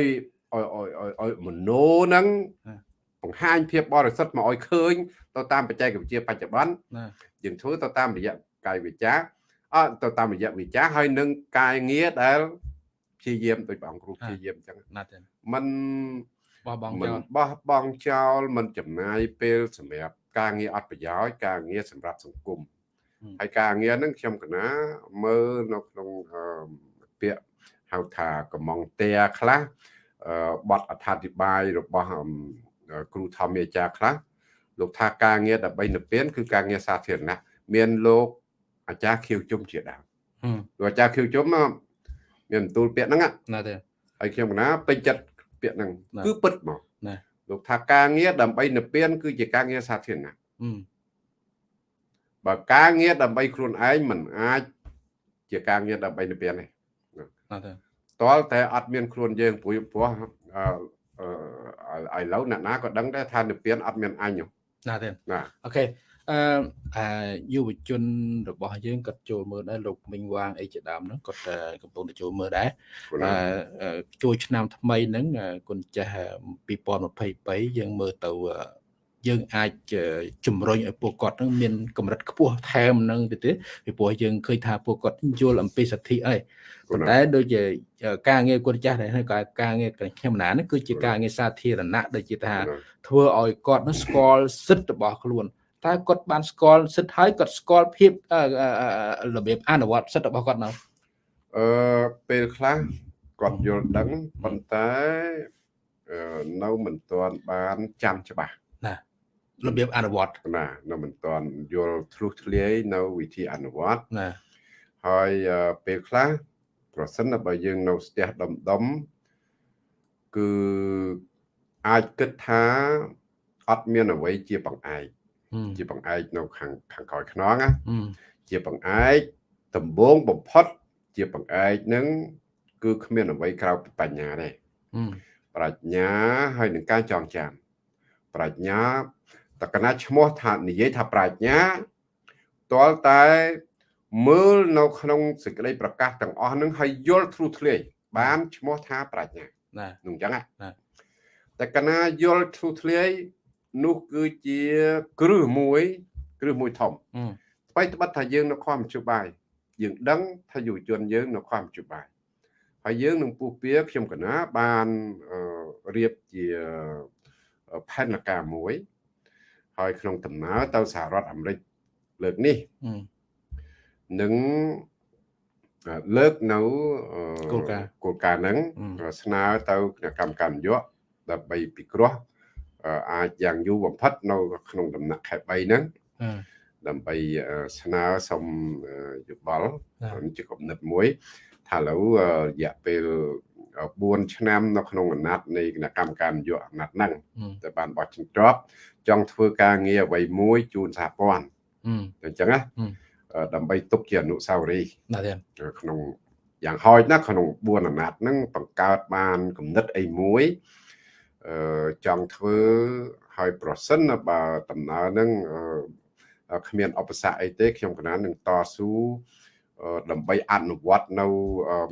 ឲ្យឲ្យមโนហ្នឹងបង្ហាញភាពបរិសុទ្ធមកឲ្យឃើញទៅតាមបច្ចេកវិទ្យាបច្ចុប្បន្នយើងធ្វើទៅតាមរយៈកាយវិចា អត់ទៅតាមរយៈវិចាហើយនឹងកាយងារដែលព្យាយាមដោយព្រះអង្គគ្រូព្យាយាមអញ្ចឹងណាស់ទេมันបោះបង់ចោលបោះបង់ចោលមិនចំណាយពេលសម្រាប់ការងារអត់ប្រយោជន៍ការងារសម្រាប់សង្គមហើយការងារហ្នឹងខ្ញុំកណាមើលនៅក្នុងពាក្យហៅថាកំងតែខ្លះបទអត្ថាធិប្បាយរបស់គ្រូធម្មអាចារ្យខ្លះលោកថាការងារដើម្បីនិព្វានគឺការងារសាធារណៈមានលោក អាចារ្យខៀវជុំជាដើមលោកអាចារ្យខៀវជុំមានបន្ទូលពាក្យហ្នឹងណាទេហើយខ្ញុំកណាពេញចិត្តពាក្យហ្នឹងគឺពិតមកណាលោកថាការងារដើម្បីនិព្វាន គឺជាការងារសាធារណៈបើការងារដើម្បីខ្លួនឯងមិនអាចជាការងារដើម្បីនិព្វានទេណាទេតលតែអត់មានខ្លួនយើងព្រោះព្រោះអឺឥឡូវអ្នកណាក៏ដឹងដែរថានិព្វានអត់មានអញណាទេណាអូខេ អឺអាយុវជនរបស់យើងគាត់ចូលមើលដែរលោកមីងវាងអីជាដើមហ្នឹងគាត់កំពុងតែចូលមើលដែរអឺជួយឆ្នាំថ្មីហ្នឹងគុណចាស់2023យើងមើលទៅយើងអាចជំរុញឲ្យពួកគាត់នឹងមានកម្រិតខ្ពស់ថែមនឹងទៅទៀតពីព្រោះយើងឃើញថាពួកគាត់យល់អំពីសិទ្ធិអីប៉ុន្តែដូចជាការងារគាត់ចាស់ដែរហើយការងារខ្ញុំណានេះគឺជាការងារសាធារណៈដូចជាថាធ្វើឲ្យគាត់នឹងស្គាល់សិទ្ធិរបស់ខ្លួន តើគាត់បានស្គាល់សិទ្ធិហើយគាត់ស្គាល់ភាពរបៀបអនុវត្តសិទ្ធិរបស់គាត់នៅអឺពេលខ្លះគាត់យល់ដឹងប៉ុន្តែនៅមិនទាន់បានចាំច្បាស់ណារបៀបអនុវត្តណានៅមិនទាន់យល់ធ្លុះធ្លាយនៅវិធីអនុវត្តណាហើយពេលខ្លះប្រសិនបើយើងនៅស្ទះដុំដុំគឺអាចគិតថាអត់មានអ្វីជាបង្អែក ជាបង្អែកនៅខាងខាងក្រោយខ្នងណាជាបង្អែកដំបងបំផុត ជាបង្អែកនឹងគឺគ្មានអ្វីក្រៅពីបញ្ញាទេប្រាជ្ញាហើយនឹងការចងចាំ ប្រាជ្ញាតកណាឈ្មោះថានិយាយថាប្រាជ្ញាទាល់តែមើលនៅក្នុងសេចក្តីប្រកាសទាំងអស់នឹងហើយយល់ធ្លុះធ្លាយបានឈ្មោះថាប្រាជ្ញាណានឹងអញ្ចឹងណាតែកណាយល់ធ្លុះធ្លាយ នោះគឺជាគ្រឹះមួយគ្រឹះមួយធំស្បៃត្បិតថាយើងនៅខំមជ្ឈបាយយើងដឹងថាយុវជនយើងនៅខំមជ្ឈបាយហើយយើងនឹងពុះពៀខ្ញុំកណាបានរៀបជាផែនការមួយ ហើយក្នុងដំណើរទៅសហរដ្ឋអាមេរិកលើកនេះនឹងលើកនៅគោលការណ៍គោលការណ៍ហ្នឹងស្នើទៅគណៈកម្មការនយោបាយដើម្បីពិគ្រោះ អាចយ៉ាងយូរបំផុតនៅក្នុងដំណាក់ខែ3ហ្នឹងដើម្បីស្នើសុំយោបល់ជាគំនិតមួយ ថាឥឡូវរយៈពេល4ឆ្នាំនៅក្នុងអាណត្តិនៃគណៈកម្មការនយោបាយអាណត្តិហ្នឹងតែបានបោះជំទ្របចង់ធ្វើការងារអ្វីមួយជូនសហព័ន្ធអញ្ចឹងណាដើម្បីទុកជាអនុស្សាវរីយ៍ក្នុងយ៉ាងហោចណាស់ក្នុង4អាណត្តិហ្នឹងបង្កើតបានគំនិតអីមួយអឺ ចង់ធ្វើឲ្យប្រសិនបើដំណើរហ្នឹងគ្មានឧបសគ្គអីទេខ្ញុំកណាននឹងតស៊ូដើម្បីអនុវត្តនៅ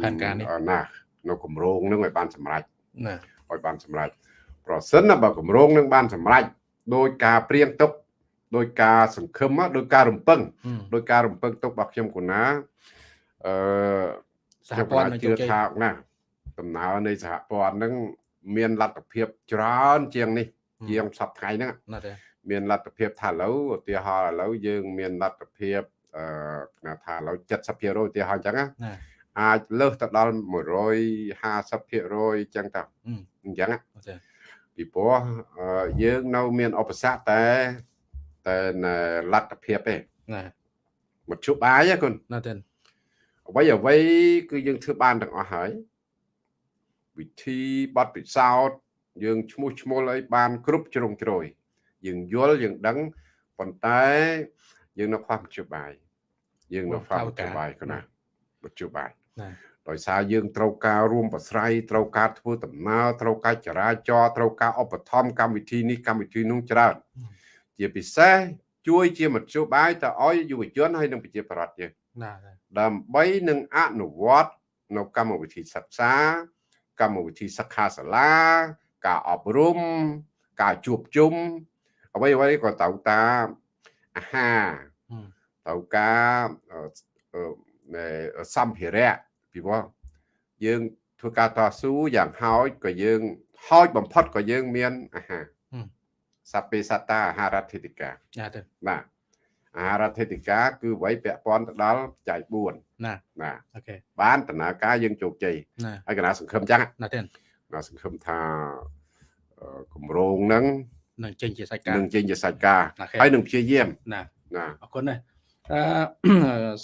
ផែនការនេះណានៅគម្រោងនឹងឲ្យបានសម្រេចណាឲ្យបានសម្រេចប្រសិនបើគម្រោងនឹងបានសម្រេចដោយការព្រៀងទុកដោយការសង្ឃឹមដោយការរំពឹងដោយការរំពឹងទុករបស់ខ្ញុំគូណាអឺសហព័ន្ធជឿថាណាដំណើរនៃសហព័ន្ធនឹង មានលទ្ធភាពច្រើនជាងនេះជាងសប្តាហ៍ហ្នឹងណាទេមានលទ្ធភាពថាឥឡូវឧទាហរណ៍ឥឡូវយើងមានលទ្ធភាពអឺថាឥឡូវ70%ឧទាហរណ៍អញ្ចឹងណាអាចលើសទៅដល់150%អញ្ចឹងទៅអញ្ចឹងពីព្រោះយើងនៅមានឧបសគ្គតែតែលទ្ធភាពទេណាមកជប់បាយគុណណាទេអ្វីអ្វីគឺយើងធ្វើបានទាំងអស់ហើយ វិធីបត់ពិសោធន៍យើងឈ្មោះឈ្មោះអីបានគ្រប់ជ្រុងជ្រោយយើងយល់យើងដឹងប៉ុន្តែយើងនៅខ្វះមជ្ឈបាយយើងនៅខ្វះមជ្ឈបាយគណាមជ្ឈបាយដោយសារយើងត្រូវការរួមប្រស្រ័យត្រូវការធ្វើដំណើរត្រូវការចរាចរណ៍ត្រូវការឧបត្ថម្ភកម្មវិធីនេះកម្មវិធីនោះច្រើនជាពិសេសជួយជាមធ្យោបាយទៅឲ្យយុវជនហើយនិងប្រជាប្រដ្ឋយើងណាដើម្បីនឹងអនុវត្តនៅកម្មវិធីសិក្សា កម្មវិធីសិក្ខាសាលា ការអប់រំការជួបជុំអ្វីអ្វីក៏ត្រូវតាមអាហារត្រូវការសម្ភារៈពីព្រោះយើងធ្វើការតស៊ូយ៉ាងហោចក៏យើងហោចបំផុតក៏យើងមានអាហារសពេសតាអាហារដ្ឋេតិកាបាទបាទ អាហារដ្ឋេតិកាគឺអ្វីពាក់ព័ន្ធទៅដល់ចែក4ណាណាអូខេបានដំណើរការយើងជោគជ័យហើយកណាសង្ឃឹមចឹងណាទេណាសង្ឃឹមថាគម្រោងហ្នឹងនឹងចេញជាសាច់ការនឹងចេញជាសាច់ការហើយនឹងព្យាយាមណាណាអរគុណណាស់អឺ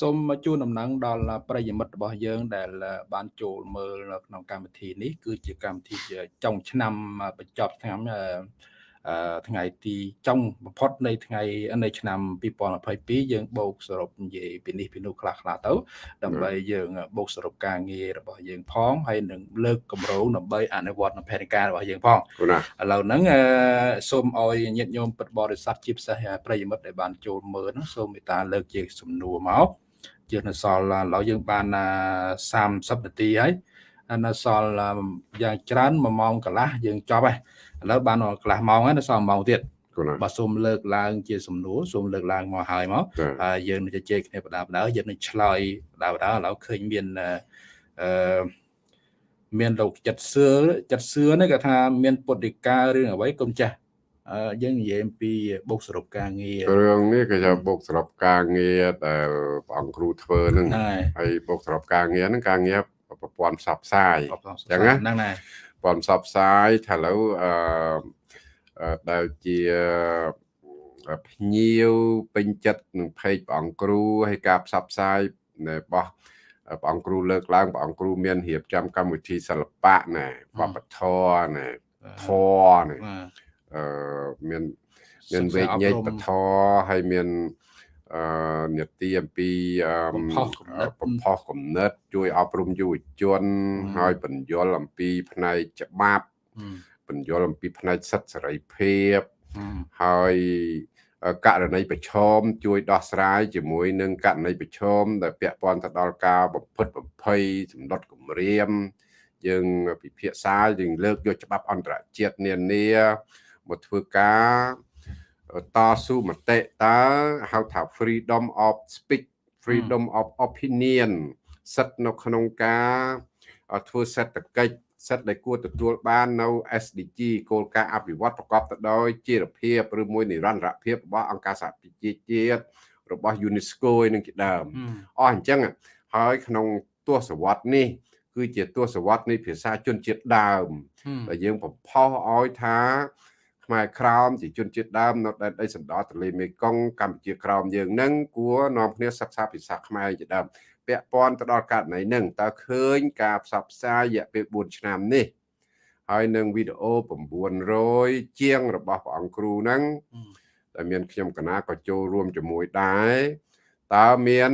សូមជូនដំណឹងដល់ប្រិយមិត្តរបស់យើង ដែល បានចូលមើលនៅក្នុងកម្មវិធីនេះគឺជាកម្មវិធីចុងឆ្នាំបញ្ចប់ឆ្នាំ ថ្ងៃទីចុងបំផុតនៃថ្ងៃនៃឆ្នាំ2022យើងបូកសរុបនិយាយពីនេះពីនោះខ្លះខ្លះទៅដើម្បីយើងបូកសរុបការងាររបស់យើងផងហើយនឹងលើកកម្រោងដើម្បីអនុវត្តនៅផែនការរបស់យើងផងឥឡូវហ្នឹងសូមឲ្យញាតិញោមពិតបរិស័ទជាពិសេសប្រិយមិត្តដែលបានចូលមើលហ្នឹងសូមមេត្តាលើកជាសំណួរមកជានៅសល់ឥឡូវយើងបាន30នាទីហើយនៅសល់យ៉ាងច្រើន1ម៉ោងកន្លះយើងចប់ហើយ ឥឡូវបានកន្លះម៉ោងហើយនៅសល់ម៉ោងទៀតបាទសូមលើកឡើងជាសំណួរសូមលើកឡើងមកហើយមកហើយយើងនឹងជជែកគ្នាបដាបដាយើងនឹងឆ្លើយបដាបដាឥឡូវឃើញមានអឺមានលោកចិត្តសឿចិត្តសឿនេះគាត់ថាមានពុទ្ធិការឿងអ្វីកុំចាស់យើងនិយាយអំពីបុកសរុបការងាររឿងនេះគេថាបុកសរុបការងារដែលព្រះអង្គគ្រូធ្វើហ្នឹងហើយបុកសរុបការងារហ្នឹងការងារប្រព័ន្ធផ្សព្វផ្សាយអញ្ចឹងណាហ្នឹងហើយ ព័ន្ធផ្សព្វផ្សាយថាឥឡូវអឺដែលជាភ្ញៀវពេញចិត្តនឹងเพจព្រះអង្គគ្រូហើយការផ្សព្វផ្សាយរបស់ព្រះអង្គគ្រូលើកឡើងព្រះអង្គគ្រូមានរៀបចំកម្មវិធីសិល្បៈណែវប្បធម៌ណែធម៌ណែអឺមានមានវេញែកបធហើយមានអឺ នេតិអំពីបំផុសគំនិតបំផុសគំនិតជួយអប់រំយុវជនហើយបញ្យលអំពីផ្នែកច្បាប់បញ្យលអំពីផ្នែកសិទ្ធិសេរីភាពហើយករណីប្រឈមជួយដោះស្រាយជាមួយនឹងករណីប្រឈមដែលពាក់ព័ន្ធទៅដល់ការបំផិតបំភ័យសម្ដុតគម្រាមយើងពិភាក្សាយើងលើកយកច្បាប់អន្តរជាតិនានាមកធ្វើការ តស៊ូមតិតើហៅថា freedom of speech freedom of opinion សិទ្ធិនៅក្នុងការធ្វើសេដ្ឋកិច្ចសិទ្ធិដែលគួរទទួលបាននៅ SDG គោលការណ៍អភិវឌ្ឍប្រកបទៅដោយជីវភាពឬមួយនិរន្តរភាពរបស់អង្គការសហប្រជាជាតិរបស់ UNESCO នឹងជាដើមអស់អញ្ចឹងហើយក្នុងទស្សវត្សនេះ គឺជាទស្សវត្សនៃភាសាជនជាតិដើមដែលយើងបំផុសឲ្យថា ខ្មែរក្រោមជាជនជាតិដើមនៅដែនដីសណ្ដោទន្លេមេគង្គកម្ពុជាក្រោមយើងនឹងគួរនាំគ្នាសិក្សាភាសាខ្មែរជាដើមពាក់ព័ន្ធទៅដល់ករណីនឹងតើឃើញការផ្សព្វផ្សាយរយៈពេល4ឆ្នាំនេះហើយនឹងវីដេអូ900ជាងរបស់ព្រះអង្គគ្រូហ្នឹងតែមានខ្ញុំកណាក៏ចូលរួមជាមួយដែរតើមាន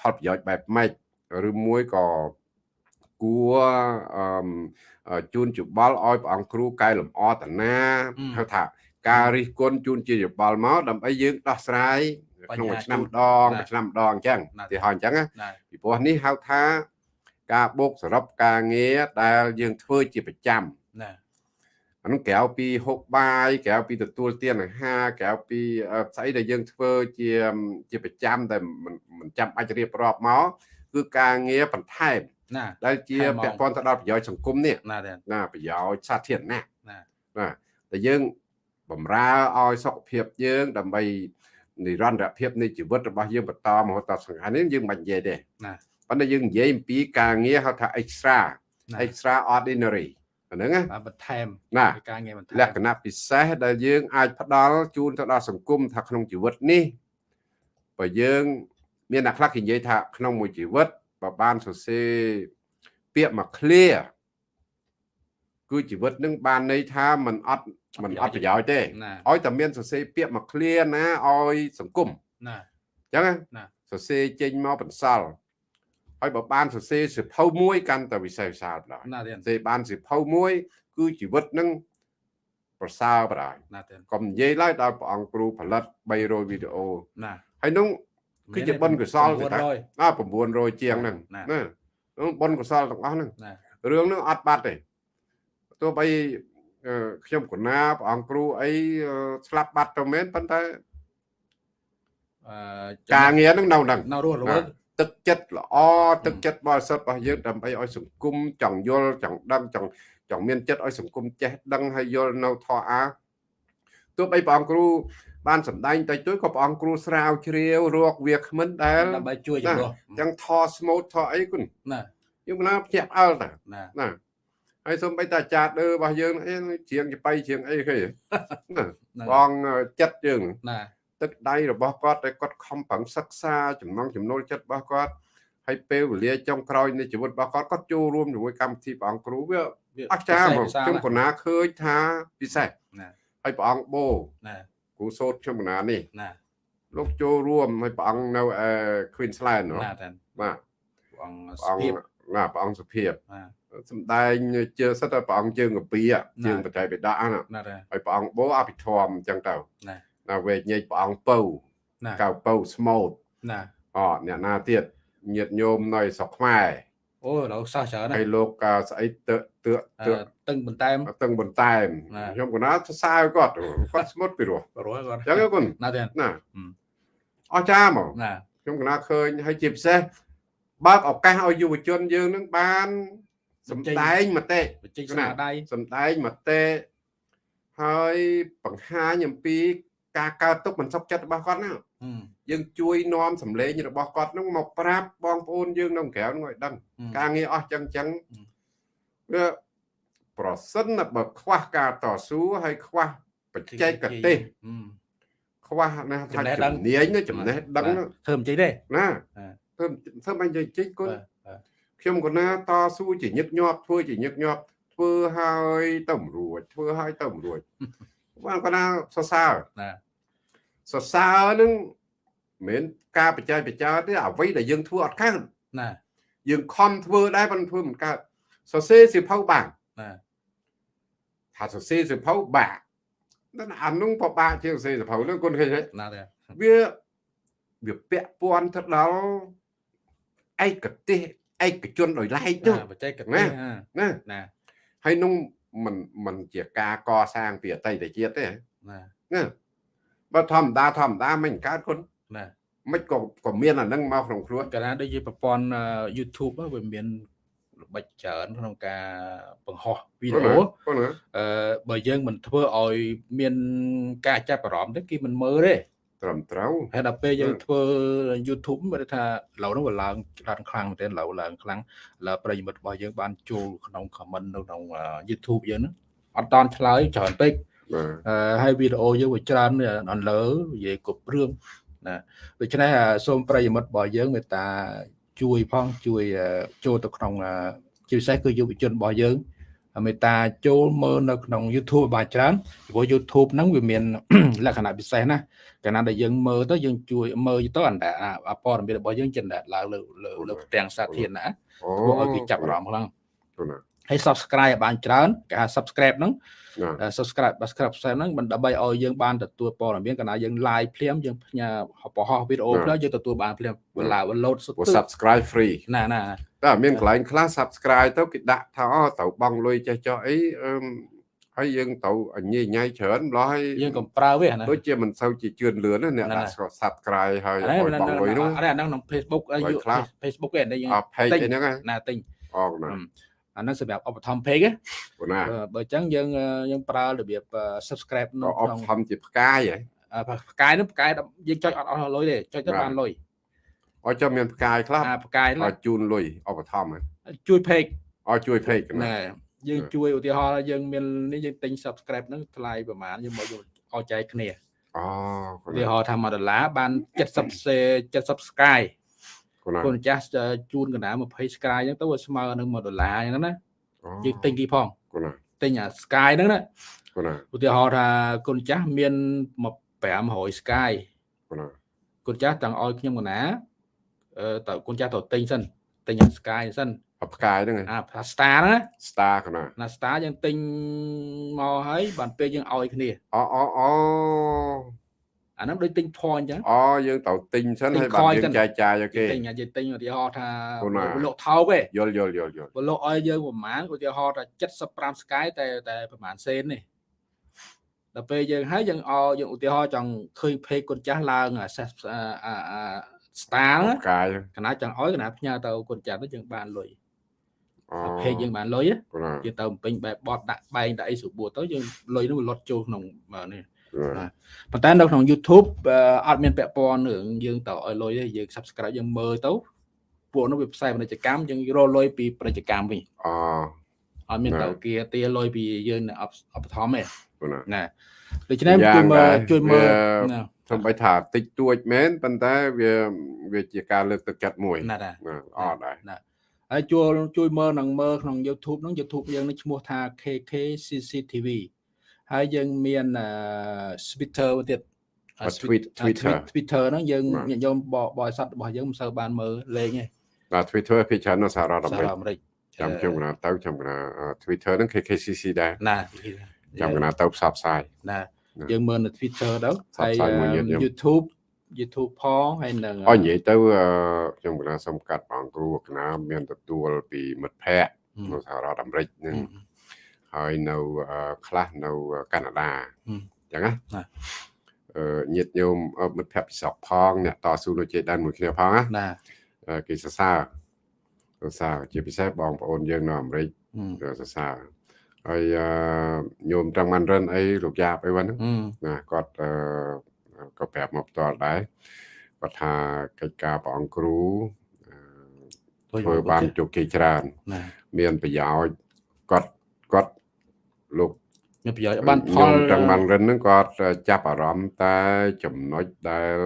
ផលប្រយោជន៍បែបម៉េចឬមួយក៏ គួរជូនយោបល់ឲ្យព្រះអង្គគ្រូកែលម្អតាណាហៅថាការរិះគន់ជូនជាយោបល់មកដើម្បីយើងដោះស្រាយក្នុងមួយឆ្នាំម្ដងមួយឆ្នាំម្ដងអញ្ចឹងទីហោះអញ្ចឹងណាពីព្រោះនេះហៅថា ការបូកសរុបការងារដែលយើងធ្វើជាប្រចាំណាអានោះក្រៅពីហូបបាយក្រៅពីទទួលទានអាហារក្រៅពីស្អីដែលយើងធ្វើជាជាប្រចាំតែមិនចាំបាច់រៀបរាប់មកគឺការងារបន្ថែម ណាដែលជាពាក់ព័ន្ធទៅដល់ប្រយោជន៍សង្គមនេះណាណាប្រយោជន៍សាធារណៈណាណាតែយើងបំរើឲ្យសុខភាពយើង ដើម្បីនិរន្តរភាពនៃជីវិតរបស់យើងបន្តមហូតដល់សង្ខារនេះយើងមិននិយាយទេណាប៉ុន្តែយើងនិយាយអំពីការងារហៅថា extra extra ordinary ហ្នឹងណាបន្ថែមណាការងារបន្ថែមលក្ខណៈពិសេសដែលយើងអាចផ្ដល់ជូនទៅដល់សង្គមថាក្នុងជីវិតនេះបើយើង មានអ្នកខ្លះគេនិយាយថាក្នុងមួយជីវិត បើបានសរសេរពាក្យមកឃ្លាគឺជីវិតនឹងបានន័យថាมันអត់มันអត់ប្រយោជន៍ទេឲ្យតែមានសរសេរពាក្យមកឃ្លាណាឲ្យសង្គមណាអញ្ចឹងណាសរសេរចេញមកបន្សល់ហើយបើបានសរសេរសិភៅមួយកាន់តែវិសេសវិសាលដែរណាទេសរសេរបានសិភៅមួយគឺជីវិតនឹងប្រសើរបណ្ដោយណាទេកុំនិយាយឡើយដល់ព្រះអង្គគ្រូផលិត300វីដេអូណាហើយនោះ គឺជាបុណ្យកុសលទេតាណា900ជាងហ្នឹងណានោះបុណ្យកុសលទាំងអស់ហ្នឹងរឿងហ្នឹងអត់បាត់ទេទោះបីខ្ញុំកណាព្រះអង្គគ្រូអីស្លាប់បាត់ទៅមែនប៉ុន្តែអឺការងារហ្នឹងនៅហ្នឹងនៅរស់រវើកទឹកចិត្តល្អទឹកចិត្តបរិសុទ្ធរបស់យើងដើម្បីឲ្យសង្គមចង់យល់ចង់ដឹងចង់ចង់មានចិត្តឲ្យសង្គមចេះដឹងហើយយល់នៅធម៌អាទោះបីព្រះអង្គគ្រូ បានសម្ដែងតិចតួចក៏ព្រះអង្គគ្រូស្រាវជ្រាវរកវាគ្មិនដែលដើម្បីជួយជំនួសទាំងថស្មូតថអីគុណណាយើងណាភ្ញាក់ផ្អើលតាណាណាហើយសូម្បីតែអាចារ្យដើរបស់យើងអីជ្រៀងចបៃជ្រៀងអីគេណាបងចិត្តយើងណាទឹកដៃរបស់គាត់ដែលគាត់ខំប្រឹងសិក្សាចំណងចំណូលចិត្តរបស់គាត់ហើយពេលវេលាចុងក្រោយនៃជីវិតរបស់គាត់គាត់ចូលរួមជាមួយកម្មវិធីព្រះអង្គគ្រូវាអស្ចារ្យមកខ្ញុំកណាឃើញថាពិសេសណាហើយព្រះអង្គបូណា គ្រូសូត្រខ្ញុំកណានេះណាលោកចូលរួមហើយព្រះអង្គនៅអឺ Queensland ណាបាទព្រះអង្គសុភាពណាព្រះអង្គសុភាពសំដែងជើសិតតែព្រះអង្គជើងកាពីជើងបច្ច័យបិតាណាហើយព្រះអង្គបូអភិធម្មអញ្ចឹងទៅណាណាវេកញែកព្រះអង្គពៅកៅពៅស្មូតណាអអ្នកណាទៀតញាតញោមនៅស្រុកខ្មែរ អូលោកសោះច្រើនហើយលោកស្អីទើទើទើតឹងបន្តែមតឹងបន្តែមខ្ញុំក៏ណាសរសើរគាត់គាត់ស្មុតពីរោះរស់គាត់អញ្ចឹងគុណណាទេណាអស្ចារ្យមកណាខ្ញុំក៏ណាឃើញហើយជាពិសេសបើកឱកាសឲ្យយុវជនយើងនឹងបានសំដែងមតិបញ្ចេញស្នាដៃសំដែងមតិហើយបង្ហាញអំពីការកើតទុកមិនសុខចិត្តរបស់គាត់ណា យើងជួយនាំសម្លេងរបស់គាត់នឹងមកប្រាប់បងប្អូនយើងនៅក្រៅនឹងឲ្យដឹងការងារអស់ចឹងចឹងវាប្រសិនបើខ្វះការតស៊ូហើយខ្វះបច្ចេកទេសខ្វះណាថាជំនាញចំណេះដឹងធ្វើមិនចេញទេណាធ្វើធ្វើមិនចេញចេញគុណខ្ញុំក៏ណាតស៊ូជាញឹកញាប់ធ្វើជាញឹកញាប់ធ្វើហើយទៅរួចធ្វើហើយទៅរួចបានក៏ណាសរសើរណាសរសើរនឹង មិនការបច្ចេកបច្ចាទេអ្វីដែលយើងធ្វើអត់កើតណាយើងខំធ្វើដែរប៉ុន្តែធ្វើមិនកើតសរសេរសិភៅបានណាថាសរសេរសិភៅបាក់តែអានោះពិបាកជាងសរសេរសិភៅនោះគុណឃើញទេណាទេវាវាពាក់ព័ន្ធទៅដល់ឯកទេសឯកជនដោយឡែកនោះបច្ចេកទេសណាណាហើយនោះមិនមិនជាការកសាងពីអតីតជាតិទេណាណាបើធម្មតាធម្មតាមិនកើតគុណ ណាមិនក៏ក៏មានអានឹងមកក្នុងខ្លួនកាលណាដូចជាប្រព័ន្ធ YouTube វាមានល្បិចច្រើនក្នុងការបង្ហោះវីដេអូអឺបើយើងមិនធ្វើឲ្យមានការចាប់អារម្មណ៍ទេគេមិនមើលទេត្រឹមត្រូវហើយដល់ពេលយើងធ្វើ YouTube មើលថាឡូវនោះវាឡើងឡើងខ្លាំងមែនទែនឡូវឡើងខ្លាំងលើប្រិយមិត្តរបស់យើងបានចូលក្នុង comment នៅក្នុង YouTube យើងហ្នឹងអត់តន់ឆ្លើយច្រើនពេកអឺហើយវីដេអូយើងវាច្រើនអនលើនិយាយគ្រប់រឿង ណាដូច្នេះសូមប្រិយមិត្តរបស់យើងមេត្តាជួយផងជួយចូលទៅក្នុងជាពិសេសគឺយុវជនរបស់យើងមេត្តាចូលមើលនៅក្នុង YouTube បានច្រើនព្រោះ YouTube ហ្នឹងវាមានលក្ខណៈពិសេសណាកាលណាដែលយើងមើលទៅយើងជួយមើលទៅអន្តរព័ត៌មានរបស់យើងចិនឡើងលើលើផ្ទាំងសាធារណៈធ្វើឲ្យគេចាប់អារម្មណ៍ខ្លាំង ហើយ subscribe ឲ្យបានច្រើនគេហៅ subscribe ហ្នឹង subscribe subscribe ហ្នឹងមិនដើម្បីឲ្យយើងបានទទួលព័ត៌មានកណ្ដាយើង live ភ្លាមយើងផ្ញើបោះវីដេអូភ្លាមយើងទទួលបានភ្លាមវេលា load សុទ្ធ subscribe free ណាណាតែមានកន្លែងខ្លះ subscribe ទៅគេដាក់ថាអូត្រូវបង់លុយចេះចោះអីហើយយើងត្រូវញ៉ៃញ៉ៃច្រើនម្ល៉េះហើយយើងកំប្រើវាណាដូចជាមិនសូវជាជឿនលឿនអ្នកដាក់ subscribe ហើយឲ្យបង់លុយនោះអាហ្នឹងក្នុង Facebook Facebook Facebook គេអានេះយើងតែញហ្នឹងណាតែញអរណា អានោះសម្រាប់ឧបត្ថម្ភពេកណាបើអញ្ចឹងយើងយើងប្រើរបៀប subscribe នៅក្នុងឧបត្ថម្ភជាផ្កាយហ៎ផ្កាយនោះផ្កាយយើងចុចអត់អស់លុយទេចុចទៅបានលុយអត់ចាំមានផ្កាយខ្លះផ្កាយអត់ជូនលុយឧបត្ថម្ភជួយ page អត់ជួយ page ណាយើងជួយឧទាហរណ៍យើងមាននេះយើងទិញ subscribe ហ្នឹងថ្លៃប្រហែលយើងមកឲ្យចែកគ្នាអូឧទាហរណ៍ថា1ដុល្លារបាន70 70 sky កូនចាស់ជូនកណ្ដាល20 sky អញ្ចឹងទៅវាស្មើនឹង1ដុល្លារអញ្ចឹងណាយើងទិញគេផងទិញអា sky ហ្នឹងណាឧទាហរណ៍ថាកូនចាស់មាន500 sky កូនចាស់ទាំងឲ្យខ្ញុំកណាអឺតើកូនចាស់ទៅទិញសិនទិញអា sky សិនផ្កាយហ្នឹងអា star ណា star កណាណា star យើងទិញមកហើយបានពេលយើងឲ្យគ្នាអូអូអូ អាហ្នឹងដូចទិញ point អញ្ចឹងអូយើងត្រូវទិញសិនហើយបាទយើងចាយចាយឲ្យគេទិញយើងទិញឧទាហរណ៍ថាលក់ថោកឯងយល់យល់យល់យល់លក់ឲ្យយើងប្រហែលឧទាហរណ៍ថា75ស្កាយតែតែប្រហែលសេននេះដល់ពេលយើងហើយយើងអោយើងឧទាហរណ៍ចង់ឃើញភេកគុណចាស់ឡើងអាអាស្តាលកាយកណាចង់ឲ្យកណាផ្ញើទៅគុណចាស់ទៅយើងបានលុយភេកយើងបានលុយយើងទៅពេញបែបបត់ដាក់បែងដាក់អីស្រួលទៅយើងលុយនោះលត់ចូលក្នុងនេះ ប៉ុន្តែនៅក្នុង YouTube អត់មានពាក់ព័ន្ធរឿងយើងទៅឲ្យលុយទេយើង Subscribe យើងមើលទៅពួកនោះវាផ្សាយពាណិជ្ជកម្មយើងរកលុយពីពាណិជ្ជកម្មវិញអូអត់មានទៅគេទាលុយពីយើងអបឋមទេណាដូច្នេះជួយមើលជួយមើលសំបីថាតិចតួចមែនប៉ុន្តែវាវាជាការលើកទឹកចិត្តមួយណាអត់ដែរណាហើយជួយជួយមើលនឹងមើលក្នុង YouTube ហ្នឹង YouTube យើងនឹងឈ្មោះថា KK CCTV ហើយយើងមាន Twitter ទៀត Twitter Twitter ហ្នឹងយើងញាតិញោមបរិស័ទរបស់យើងមិនសូវបានមើលលេងទេបាទ Twitter ភាគច្រើននៅសហរដ្ឋអាមេរិកចាំខ្ញុំកណាទៅចាំកណា Twitter ហ្នឹង KKCC ដែរណាចាំកណាទៅផ្សព្វផ្សាយណាយើងមើលនៅ Twitter ទៅហើយ YouTube YouTube ផងហើយនឹងអនិយាយទៅខ្ញុំកណាសុំកាត់បងគ្រូកណាមានទទួលពីមិត្តភ័ក្តិនៅសហរដ្ឋអាមេរិកនឹង ហើយនៅខ្លះនៅកាណាដាអញ្ចឹងណាអឺញាតញោមមិត្តភ័ក្តិពិសកផងអ្នកតស៊ូនៅជ័យដែនមួយគ្នាផងណាគេសរសើរសរសើរជាពិសេសបងប្អូនយើងនៅអាមេរិកសរសើរហើយញោមត្រង់មិនរិនអីលោកយ៉ាបអីវ៉ាហ្នឹងណាគាត់ក៏ប្រាប់មកផ្ទាល់ដែរគាត់ថាកិច្ចការព្រះអង្គគ្រូធ្វើបានជោគជ័យច្រើន មានប្រយោជន៍គាត់គាត់ លោកមានប្រយោជន៍បានផលទាំងបានរិនហ្នឹងគាត់ចាប់អារម្មណ៍តែចំណុចដែល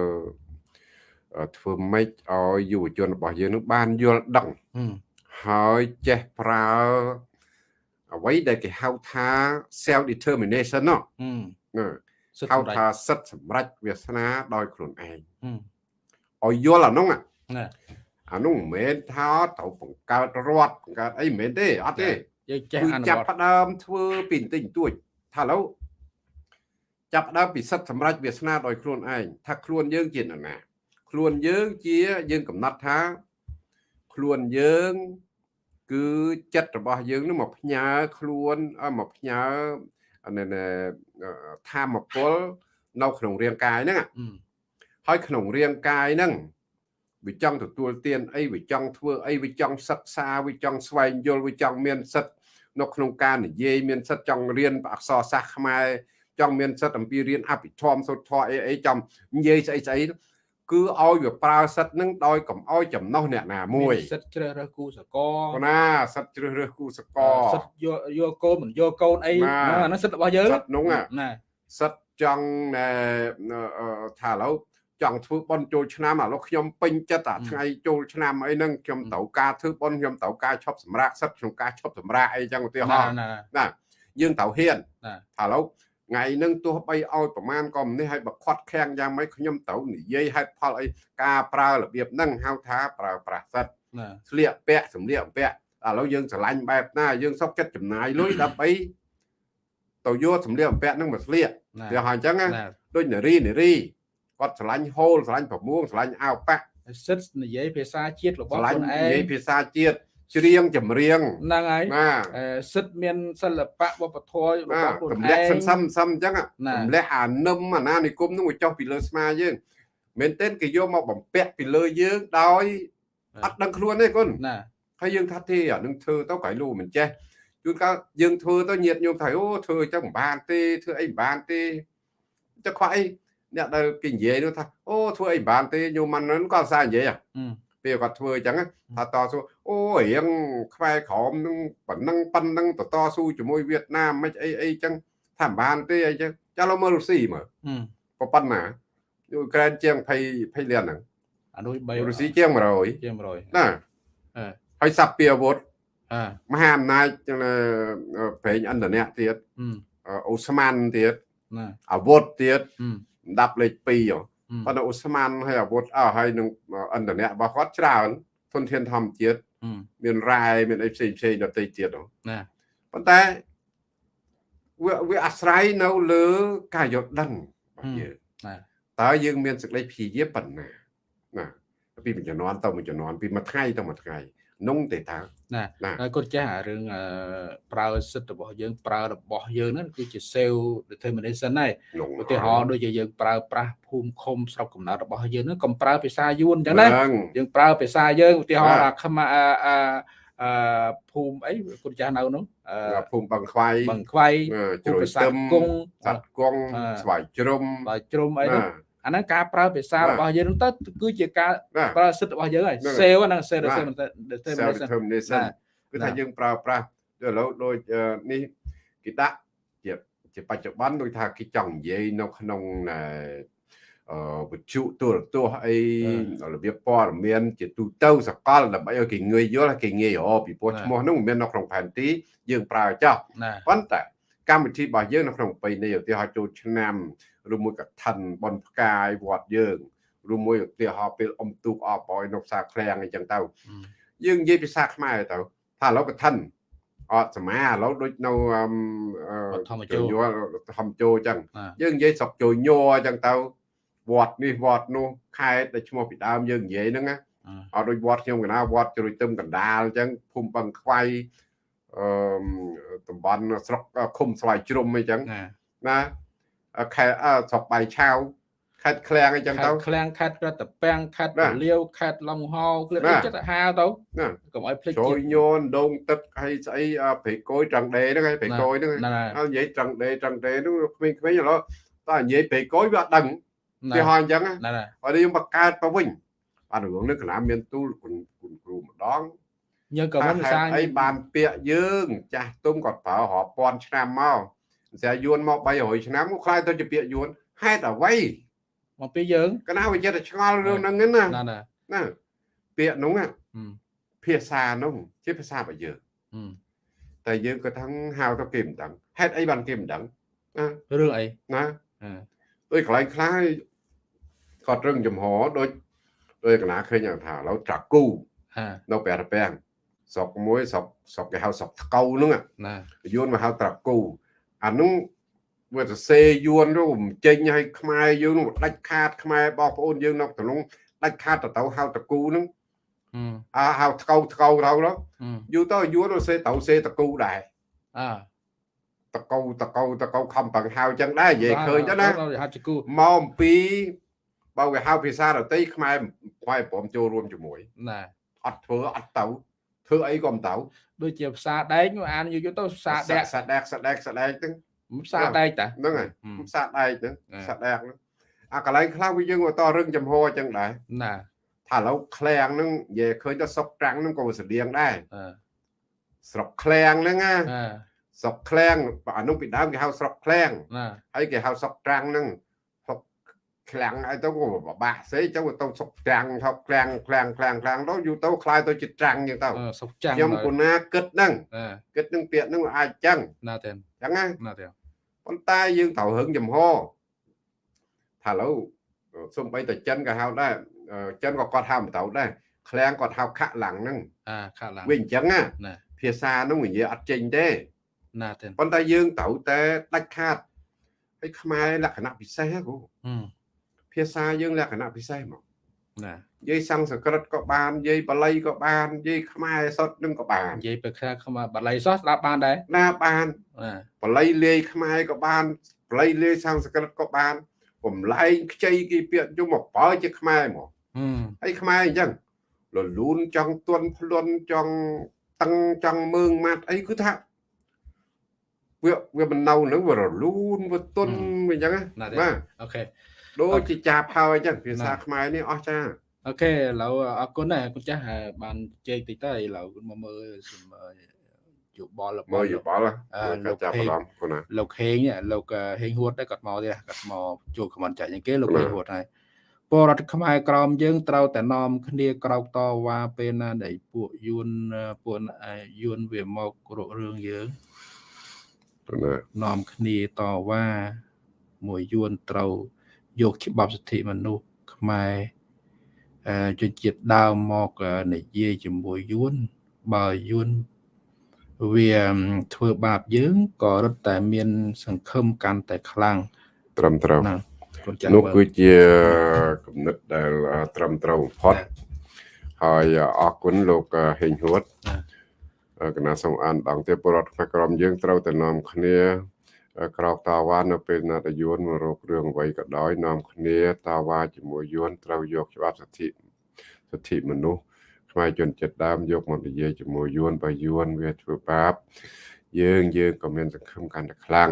ធ្វើម៉េចឲ្យយុវជនរបស់យើងនឹងបានយល់ដឹងហើយចេះប្រើអ្វីដែលគេហៅថា self determination ណោះហៅថាសិទ្ធសម្រេចវាសនាដោយខ្លួនឯងឲ្យយល់អានោះអានោះមិនមែនថាត្រូវបង្កើតរដ្ឋបង្កើតអីមិនមែនទេអត់ទេ យើងចេះអនុវត្តចាប់ផ្ដើមធ្វើពីបន្តិចបន្តួចថាឥឡូវចាប់ផ្ដើមពីសិទ្ធសម្រេចវាសនាដោយខ្លួនឯងថាខ្លួនយើងជានរណាខ្លួនយើងជាយើងកំណត់ថាខ្លួនយើងគឺចិត្តរបស់យើងនឹងមកផ្ញើខ្លួនមកផ្ញើធម្មពលនៅក្នុងរាងកាយហ្នឹងហើយក្នុងរាងកាយហ្នឹងវាចង់ទទួលទានអីវាចង់ធ្វើអីវាចង់សិក្សាវាចង់ស្វែងយល់វាចង់មានសិទ្ធ នៅក្នុងការនិយាយមានសិទ្ធចង់រៀនអក្សរសាស្ត្រខ្មែរចង់មានសិទ្ធអំពីរៀនអភិធម្មសូត្រធម៌អីអីចង់និយាយស្អីស្អីគឺឲ្យវាប្រើសិទ្ធនឹងដោយកុំឲ្យចំណោះអ្នកណាមួយសិទ្ធជ្រើសរើសគូសកលណាសិទ្ធជ្រើសរើសគូសកលសិទ្ធយកយកកូនមិនយកកូនអីអានោះសិទ្ធរបស់យើងសិទ្ធនោះណាសិទ្ធចង់ថាឥឡូវ ចង់ធ្វើបន់ចូលឆ្នាំឥឡូវខ្ញុំពេញចិត្តអាថ្ងៃចូលឆ្នាំអីហ្នឹងខ្ញុំត្រូវការធ្វើបន់ខ្ញុំត្រូវការឈប់សម្រាកសិទ្ធក្នុងការឈប់សម្រាកអីចឹងឧទាហរណ៍ណាយើងត្រូវហ៊ានថាឥឡូវថ្ងៃហ្នឹងទោះបីឲ្យប្រមាណក៏មិននេះឲ្យបខាត់ខាំងយ៉ាងម៉េចខ្ញុំត្រូវនិយាយហេតុផលអីការប្រើរបៀបហ្នឹងហៅថាប្រើប្រាស់សិទ្ធស្លៀកពាក់សម្លៀកបំពាក់ឥឡូវយើងស្រឡាញ់បែបណាយើងសុកចិត្តចំណាយលុយដើម្បីទៅយកសម្លៀកបំពាក់ហ្នឹងមកស្លៀកវាហៅអញ្ចឹងណាដូចនារីនារី គាត់ស្រឡាញ់ហូលស្រឡាញ់ប្រមួងស្រឡាញ់អាវប៉ាក់សិទ្ធនិយាយភាសាជាតិរបស់ខ្លួនឯងនិយាយភាសាជាតិច្រៀងចម្រៀងហ្នឹងហើយសិទ្ធមានសិល្បៈវប្បធម៌របស់ខ្លួនឯងទម្លាក់សន្សំសំអញ្ចឹងទម្លាក់អានឹមអាណានិគមនឹងមកចុះពីលើស្មាយើងមែនទែនគេយកមកបំពាក់ពីលើយើងដោយអត់ដឹងខ្លួនទេគុណណាហើយយើងថាទេអានឹងធ្វើទៅក្រៃលូមិនចេះជួនកាលយើងធ្វើទៅញាតញោមថាអូធ្វើអញ្ចឹងមិនបានទេធ្វើអីមិនបានទេចុះខ្វះអី អ្នកដែលគេនិយាយនោះថាអូធ្វើអីបានទេញោមមិនហ្នឹងគាត់សារនិយាយហ៎ពេលគាត់ធ្វើអញ្ចឹងថាតស៊ូអូរៀងខ្វែក្រមនឹងប៉ុណ្ណឹងប៉ុណ្ណឹងតតស៊ូជាមួយវៀតណាមមិនអីអីអញ្ចឹងថាបានទេអីចឹងចាឡូវមើលរុស្ស៊ីមើលប៉ុណ្ណាយូក្រែនជាង20 20លានហ្នឹងអានោះ3រុស្ស៊ីជាង100ជាង100ណាហើយសាប់ពីអាវុធមហាអំណាចប្រេងឥណ្ឌានៈទៀតអូស្មန်ទៀតអាវុធទៀត ដាប់លេខ2ប៉ុន្តែអូស្មានហើយអាវុធអស់ហើយនឹងឥន្ធនៈរបស់គាត់ច្រើនធនធានធម្មជាតិមានរ៉ែមានអីផ្សេងផ្សេងដទៃទៀតណាប៉ុន្តែវាវាអាស្រ័យនៅលើការយល់ដឹងរបស់យើងណាតតើយើងមានសេចក្តីព្យាយាមប៉ុណ្ណាណាពីមួយជំនាន់ទៅមួយជំនាន់ពីមួយថ្ងៃទៅមួយថ្ងៃ នុងទេតើណាហើយគាត់ចាស់រឿងប្រើសិទ្ធិរបស់យើងប្រើរបស់យើងហ្នឹងគឺជា self determination ដែរឧទាហរណ៍ដូចជាយើងប្រើប្រាស់ភូមិឃុំស្រុកកំណើតរបស់យើងហ្នឹងកុំប្រើភាសាយួនអញ្ចឹងណាយើងប្រើភាសាយើងឧទាហរណ៍អាខ្មាអឺភូមិអីគាត់ចាស់នៅនោះភូមិបឹងខ្វាយបឹងខ្វាយជ្រោយទឹមគង់សត្វគង់ស្វាយជ្រុំស្វាយជ្រុំអីនោះ អាហ្នឹងការប្រើភាសារបស់យើងទៅគឺជាការប្រើសិទ្ធិរបស់យើងហើយ sale ហ្នឹង sale determination គឺថាយើងប្រើប្រាស់ឥឡូវដូចនេះគេដាក់ជាជាបច្ចុប្បន្នដូចថាគេចង់និយាយនៅក្នុងអឺវិទ្យុទូរទស្សន៍អីរបៀបព័ត៌មាន ជាទូទៅសកលដើម្បីឲ្យគេងាយយល់គេងាយរកពីព្រោះឈ្មោះនោះមិនមាននៅក្នុងផែនទីយើងប្រើចោះប៉ុន្តែកម្មវិធីរបស់យើងនៅក្នុងប្រពៃណីឧទាហរណ៍ចូលឆ្នាំ ឬមួយកឋិនបនផ្កាយវត្តយើងឬមួយឧទាហរណ៍ពេលអុំទូកអបឲ្យនៅផ្សារឃ្លាំងអីចឹងទៅយើងនិយាយភាសាខ្មែរទៅថាឥឡូវកឋិនអត់សមាឥឡូវដូចនៅធម្មចូលធម្មចូលចឹងយើងនិយាយស្រុកចូលញ័រចឹងទៅវត្តនេះវត្តនោះខេត្តដែលឈ្មោះពីដើមយើងនិយាយហ្នឹងណាអត់ដូចវត្តខ្ញុំកណាវត្តជ្រួយទឹមកណ្ដាលអញ្ចឹងភូមិបឹងខ្វៃអឺតំបន់ស្រុកឃុំស្វាយជ្រុំអីចឹងណា ខេត្តស្រុកបៃឆៅខេត្តឃ្លាំងអីចឹងទៅឃ្លាំងខេត្តប្រតពាំងខេត្តពលាវខេត្តឡុងហោគ្លៀនចិត្តហាទៅកុំឲ្យភ្លេចជួយញូនដងទឹកហើយស្អីព្រៃកយត្រង់ដេហ្នឹងហើយព្រៃកយហ្នឹងហើយនិយាយត្រង់ដេត្រង់ដេហ្នឹងក្មេងៗឥឡូវតើនិយាយព្រៃកយវាអត់ដឹងគេហៅអញ្ចឹងហើយយើងបង្កើតទៅវិញបាទរឿងនេះកណាមានទូលគុណគុណគ្រូម្ដងយើងក៏មិនសាអីបានពាក្យយើង ចាស់ទុំគាត់ប្រើរាប់ពាន់ឆ្នាំមក ស្រាយួនមក300ឆ្នាំខ្លាយទៅជាពាក្យយួនហេតុអ្វីមកពីយើងកណាវាចិត្តតែឆ្ងល់រឿងហ្នឹងណាណាណាពាក្យនោះភាសានោះជាភាសារបស់យើងតែយើងក៏ថឹងហៅទៅគេមិនដឹងហេតុអីបានគេមិនដឹងណារឿងអីណាដូចកន្លែងខ្លះគាត់រឹងចំហដូចដូចកណាឃើញថាឥឡូវត្រាគូនៅប្រះពាំងស្រុកមួយស្រុកស្រុកគេហៅស្រុកថ្កូហ្នឹងណាយួនមកហៅត្រាគូ អានោះវាសរសេរយួនទៅចេញឲ្យខ្មែរយើងនោះដាច់ខាតខ្មែរបងប្អូនយើងនៅក្នុងដាច់ខាតទៅទៅហៅតកូហ្នឹងអាហៅថ្កូថ្កូទៅទៅយូរទៅយួនទៅសេទៅសេតកូដែរអតកូតកូតកូខំបង្ហៅចឹងដែរនិយាយឃើញទៅណាមកអំពីបើវាហៅភាសាដតីខ្មែរខ្មែរព្រមចូលរួមជាមួយណាអត់ធ្វើអត់ទៅ ធ្វើអីក៏មិនទៅដូចជាភាសាដែកអានយូរយូរទៅភាសាដែកសាដែកសាដែកសាដែកហ្នឹងភាសាដែកតាហ្នឹងហើយភាសាដែកហ្នឹងភាសាដែកហ្នឹងអាកន្លែងខ្លះវាយើងទៅរឹងចំហអញ្ចឹងដែរណាថាឥឡូវឃ្លាំងហ្នឹងនិយាយឃើញទៅសុកត្រាំងហ្នឹងក៏ស្តៀងដែរស្រុកឃ្លាំងហ្នឹងណាស្រុកឃ្លាំងអានោះពីដើមគេហៅស្រុកឃ្លាំងហើយគេហៅស្រុកត្រាំងហ្នឹង ខ្លាំងហើយទៅក៏បបាក់សេទៅទៅសុកត្រាំងថប់ខ្លាំងខ្លាំងខ្លាំងខ្លាំងទៅយូរទៅខ្លាយទៅជាត្រាំងចឹងទៅសុកចាំងខ្ញុំគណាគិតហ្នឹងគិតនឹងពាក្យហ្នឹងអាចចឹងណាទេចឹងណាណាទេប៉ុន្តែយើងត្រូវហឹងចំហថាឥឡូវសំបីតែចិនក៏ហៅដែរចិនក៏គាត់ហៅមិនទៅដែរឃ្លាំងគាត់ហៅខាក់ឡាំងហ្នឹងអាខាក់ឡាំងវិញអញ្ចឹងណាភាសាហ្នឹងនិយាយអត់ចេញទេណាទេប៉ុន្តែយើងត្រូវតែដាច់ខាតហើយខ្មែរលក្ខណៈពិសេសគ្រូ ភាសាយើងលក្ខណៈពិសេសមកណានិយាយសំស្ក្រឹតក៏បាននិយាយបាលីក៏បាននិយាយខ្មែរសុទ្ធនឹងក៏បាននិយាយពេលខ្លះខ្មែរបាលីសុទ្ធស្ដាប់បានដែរណាបានបាលីលាយខ្មែរក៏បានបាលីលាយសំស្ក្រឹតក៏បានបំលែងខ្ចីគេពាក្យយំមកបើជាខ្មែរមកហើយខ្មែរអញ្ចឹងលលូនចង់ទន់ភ្លន់ចង់តឹងចង់មើងម៉ាត់អីគឺថាវាវាមិននៅនឹងវារលូនវាទន់វាអញ្ចឹងណាអូខេ ដូចជាចាប់ហើយអញ្ចឹងភាសាខ្មែរនេះអស់ចាអូខេឥឡូវអរគុណដែរគុណចាស់បានជែកតិចទៅឥឡូវមកមើលយោបល់មើលយោបល់លោកចាប់អារម្មណ៍គុណណាលោកហេងលោកហេងហួតដែរគាត់មកទៀតគាត់មកជួបខមមិនចាច់យ៉ាងគេលោកហេងហួតហើយពលរដ្ឋខ្មែរក្រមយើងត្រូវតែនាំគ្នាក្រោកតវ៉ាពេលណាដែលពួកយួនពួកយួនវាមករករឿងយើងនាំគ្នាតវ៉ាមួយយួនត្រូវ យកច្បាប់សិទ្ធិមនុស្សខ្មែរជនជាតិដើមមកនិយាយជាមួយយួនបើយួនវាធ្វើបាបយើងក៏រត់តែមាន សង្ឃឹមកាន់តែខ្លាំងត្រឹមត្រូវនោះគឺជាគំនិតដែលត្រឹមត្រូវបំផុតហើយអរគុណលោកហេងហួតគណៈសូមអានដងទៀតពលរដ្ឋខ្មែរក្រមយើងត្រូវតែនាំគ្នា ក្រោកតាវ៉ានៅពេលណាតយួនមករករឿងអ្វីក៏ដោយនាំគ្នាតាវ៉ាជាមួយយួនត្រូវយកច្បាប់សិទ្ធិសិទ្ធិមនុស្សខ្មែរជនចិត្តដើមយកមកនិយាយជាមួយយួនបើយួនវាធ្វើបាប យើងយើងក៏មានសង្ឃឹមកាន់តែខ្លាំង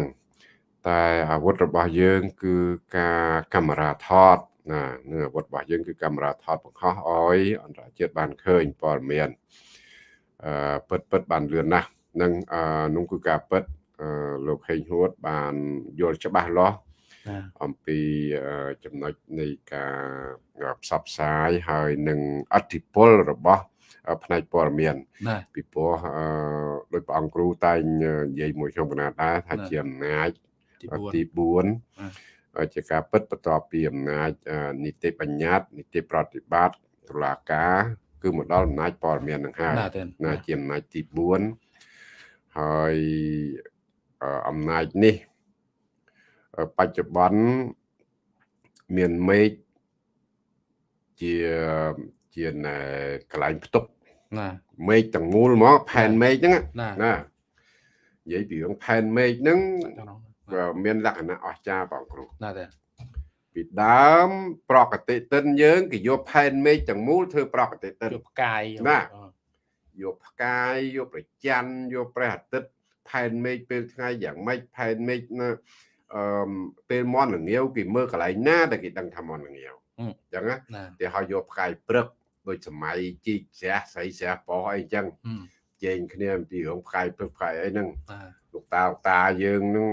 តែអាវុធរបស់យើង គឺការកាមេរ៉ាថតណានឹងអាវុធរបស់យើងគឺកាមេរ៉ាថតបង្ហោះឲ្យអន្តរជាតិបានឃើញព័ត៌មានអឺពិតពិតបានលឿនណាស់នឹងអឺនោះគឺការពិត លោកហេងហួត បានយល់ច្បាស់លាស់អំពីចំណុចនៃការផ្សព្វផ្សាយហើយនឹងអធិពលរបស់ផ្នែកព័ត៌មានពីព្រោះដោយព្រះអង្គគ្រូតែងនិយាយមួយខ្ញុំកណាដែរថាជាអំណាចទី4ជាការពិតបន្ទាប់ពីអំណាចនីតិបញ្ញត្តិនីតិប្រតិបត្តិតុលាការគឺមកដល់អំណាចព័ត៌មាននឹងហើយណាជាអំណាចទី4ហើយ អំណាចនេះបច្ចុប្បន្នមានមេឃជាជាកន្លែងផ្ទុកណាមេឃទាំងមូលហ្មងផែនមេឃហ្នឹងណានិយាយពីរឿងផែនមេឃហ្នឹងមានលក្ខណៈអស្ចារ្យបងគ្រូណាទេពីដើមប្រកតិទិនយើងគេយកផែនមេឃទាំងមូលធ្វើប្រកតិទិនយកផ្កាយណាយកផ្កាយយកប្រច័នយកព្រះអាទិត្យ ផែនមេឃពេលថ្ងៃយ៉ាងម៉េចផែនមេឃណាអឺពេលមន់ល្ងាវគេមើលកន្លែងណាដែលគេដឹងថាមន់ល្ងាវអញ្ចឹងណាគេឲ្យយកផ្កាយព្រឹកដូចសម័យជីកស្រះស្រីស្រះប៉ោះអីចឹងជែងគ្នាអំពីរឿងផ្កាយព្រឹកផ្កាយអីហ្នឹងលោកតាលោកតាយើងហ្នឹង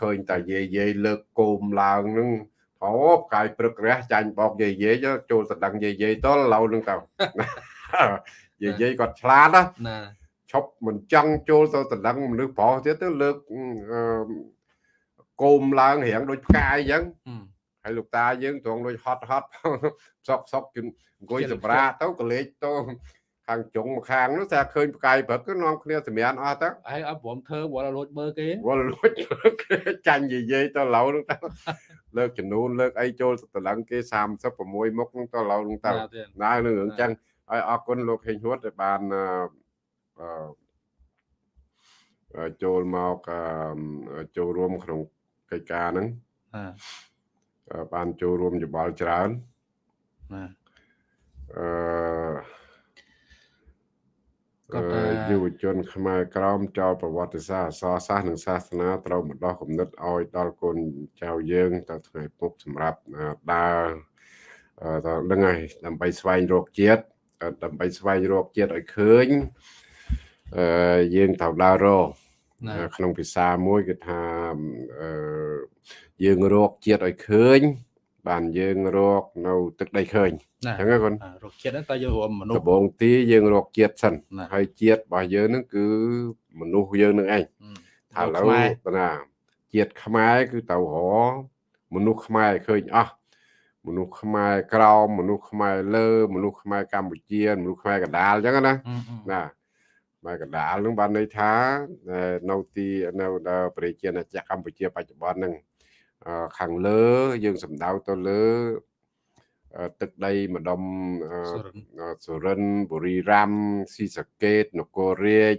ឃើញតែយាយយាយលើកគោមឡើងហ្នឹងអូផ្កាយព្រឹករះចាញ់បោកយាយយាយចូលសដឹងយាយយាយតឡូវហ្នឹងទៅយាយយាយគាត់ឆ្លាតណា ឈប់មិនចង់ចូលទៅដណ្ដឹងមនុស្សប្រុសទៀតទៅលើកគោមឡើងរៀងដូចផ្កាយអញ្ចឹងហើយលោកតាយើងត្រង់ដូចហត់ហត់សុកសុកជអង្គុយសម្រាទៅកលេចទៅខាងចុងម្ខាងនោះតែឃើញផ្កាយព្រឹកគឺនាំគ្នាសម្រានអស់ទៅហើយអត់ព្រមធ្វើវល់លួចមើលគេវល់លួចគេចាញ់និយាយទៅឡូវនោះទៅលើកចំនួនលើកអីចូលតម្លឹងគេ36មុខនោះទៅឡូវនោះទៅណានឹងរឿងចឹងហើយអរគុណលោកហេងហួតដែលបាន ចូលមកចូលរួមក្នុងកិច្ចការហ្នឹងបានចូលរួមយោបល់ច្រើនណាអឺយុវជន ខ្មែរក្រមចោលប្រវត្តិសាស្ត្រអសរសាស្ត្រនិងសាសនាត្រូវមកដោះគំនិតឲ្យដល់កូនចៅយើងទៅថ្ងៃពុកសម្រាប់ដើរតើដឹងហើយដើម្បីស្វែងរកជាតិដើម្បីស្វែងរកជាតិឲ្យឃើញអឺ យើងត្រូវដើររកក្នុងភាសាមួយគឺថាអឺយើងរកជាតិឲ្យឃើញ បានយើងរកនៅទឹកដីឃើញអញ្ចឹងគាត់រកជាតិហ្នឹងតើយើងរួមមនុស្សដំបងទីយើងរកជាតិសិនហើយជាតិរបស់យើងហ្នឹងគឺមនុស្សយើងនឹងឯងថាឥឡូវណាជាតិខ្មែរគឺទៅរមនុស្សខ្មែរឃើញអស់មនុស្សខ្មែរក្រមមនុស្សខ្មែរលើ មនុស្សខ្មែរកម្ពុជា មនុស្សខ្មែរកណ្ដាលអញ្ចឹងណាណាខ្មែរកណ្ដាលនឹងបានន័យថានៅទីនៅប្រជាណាចក្រកម្ពុជាបច្ចុប្បន្នហ្នឹងខាងលើយើងសំដៅទៅលើទឹកដីម្ដុំសុរិនបុរីរ៉ាំស៊ីសកេតនគររាជ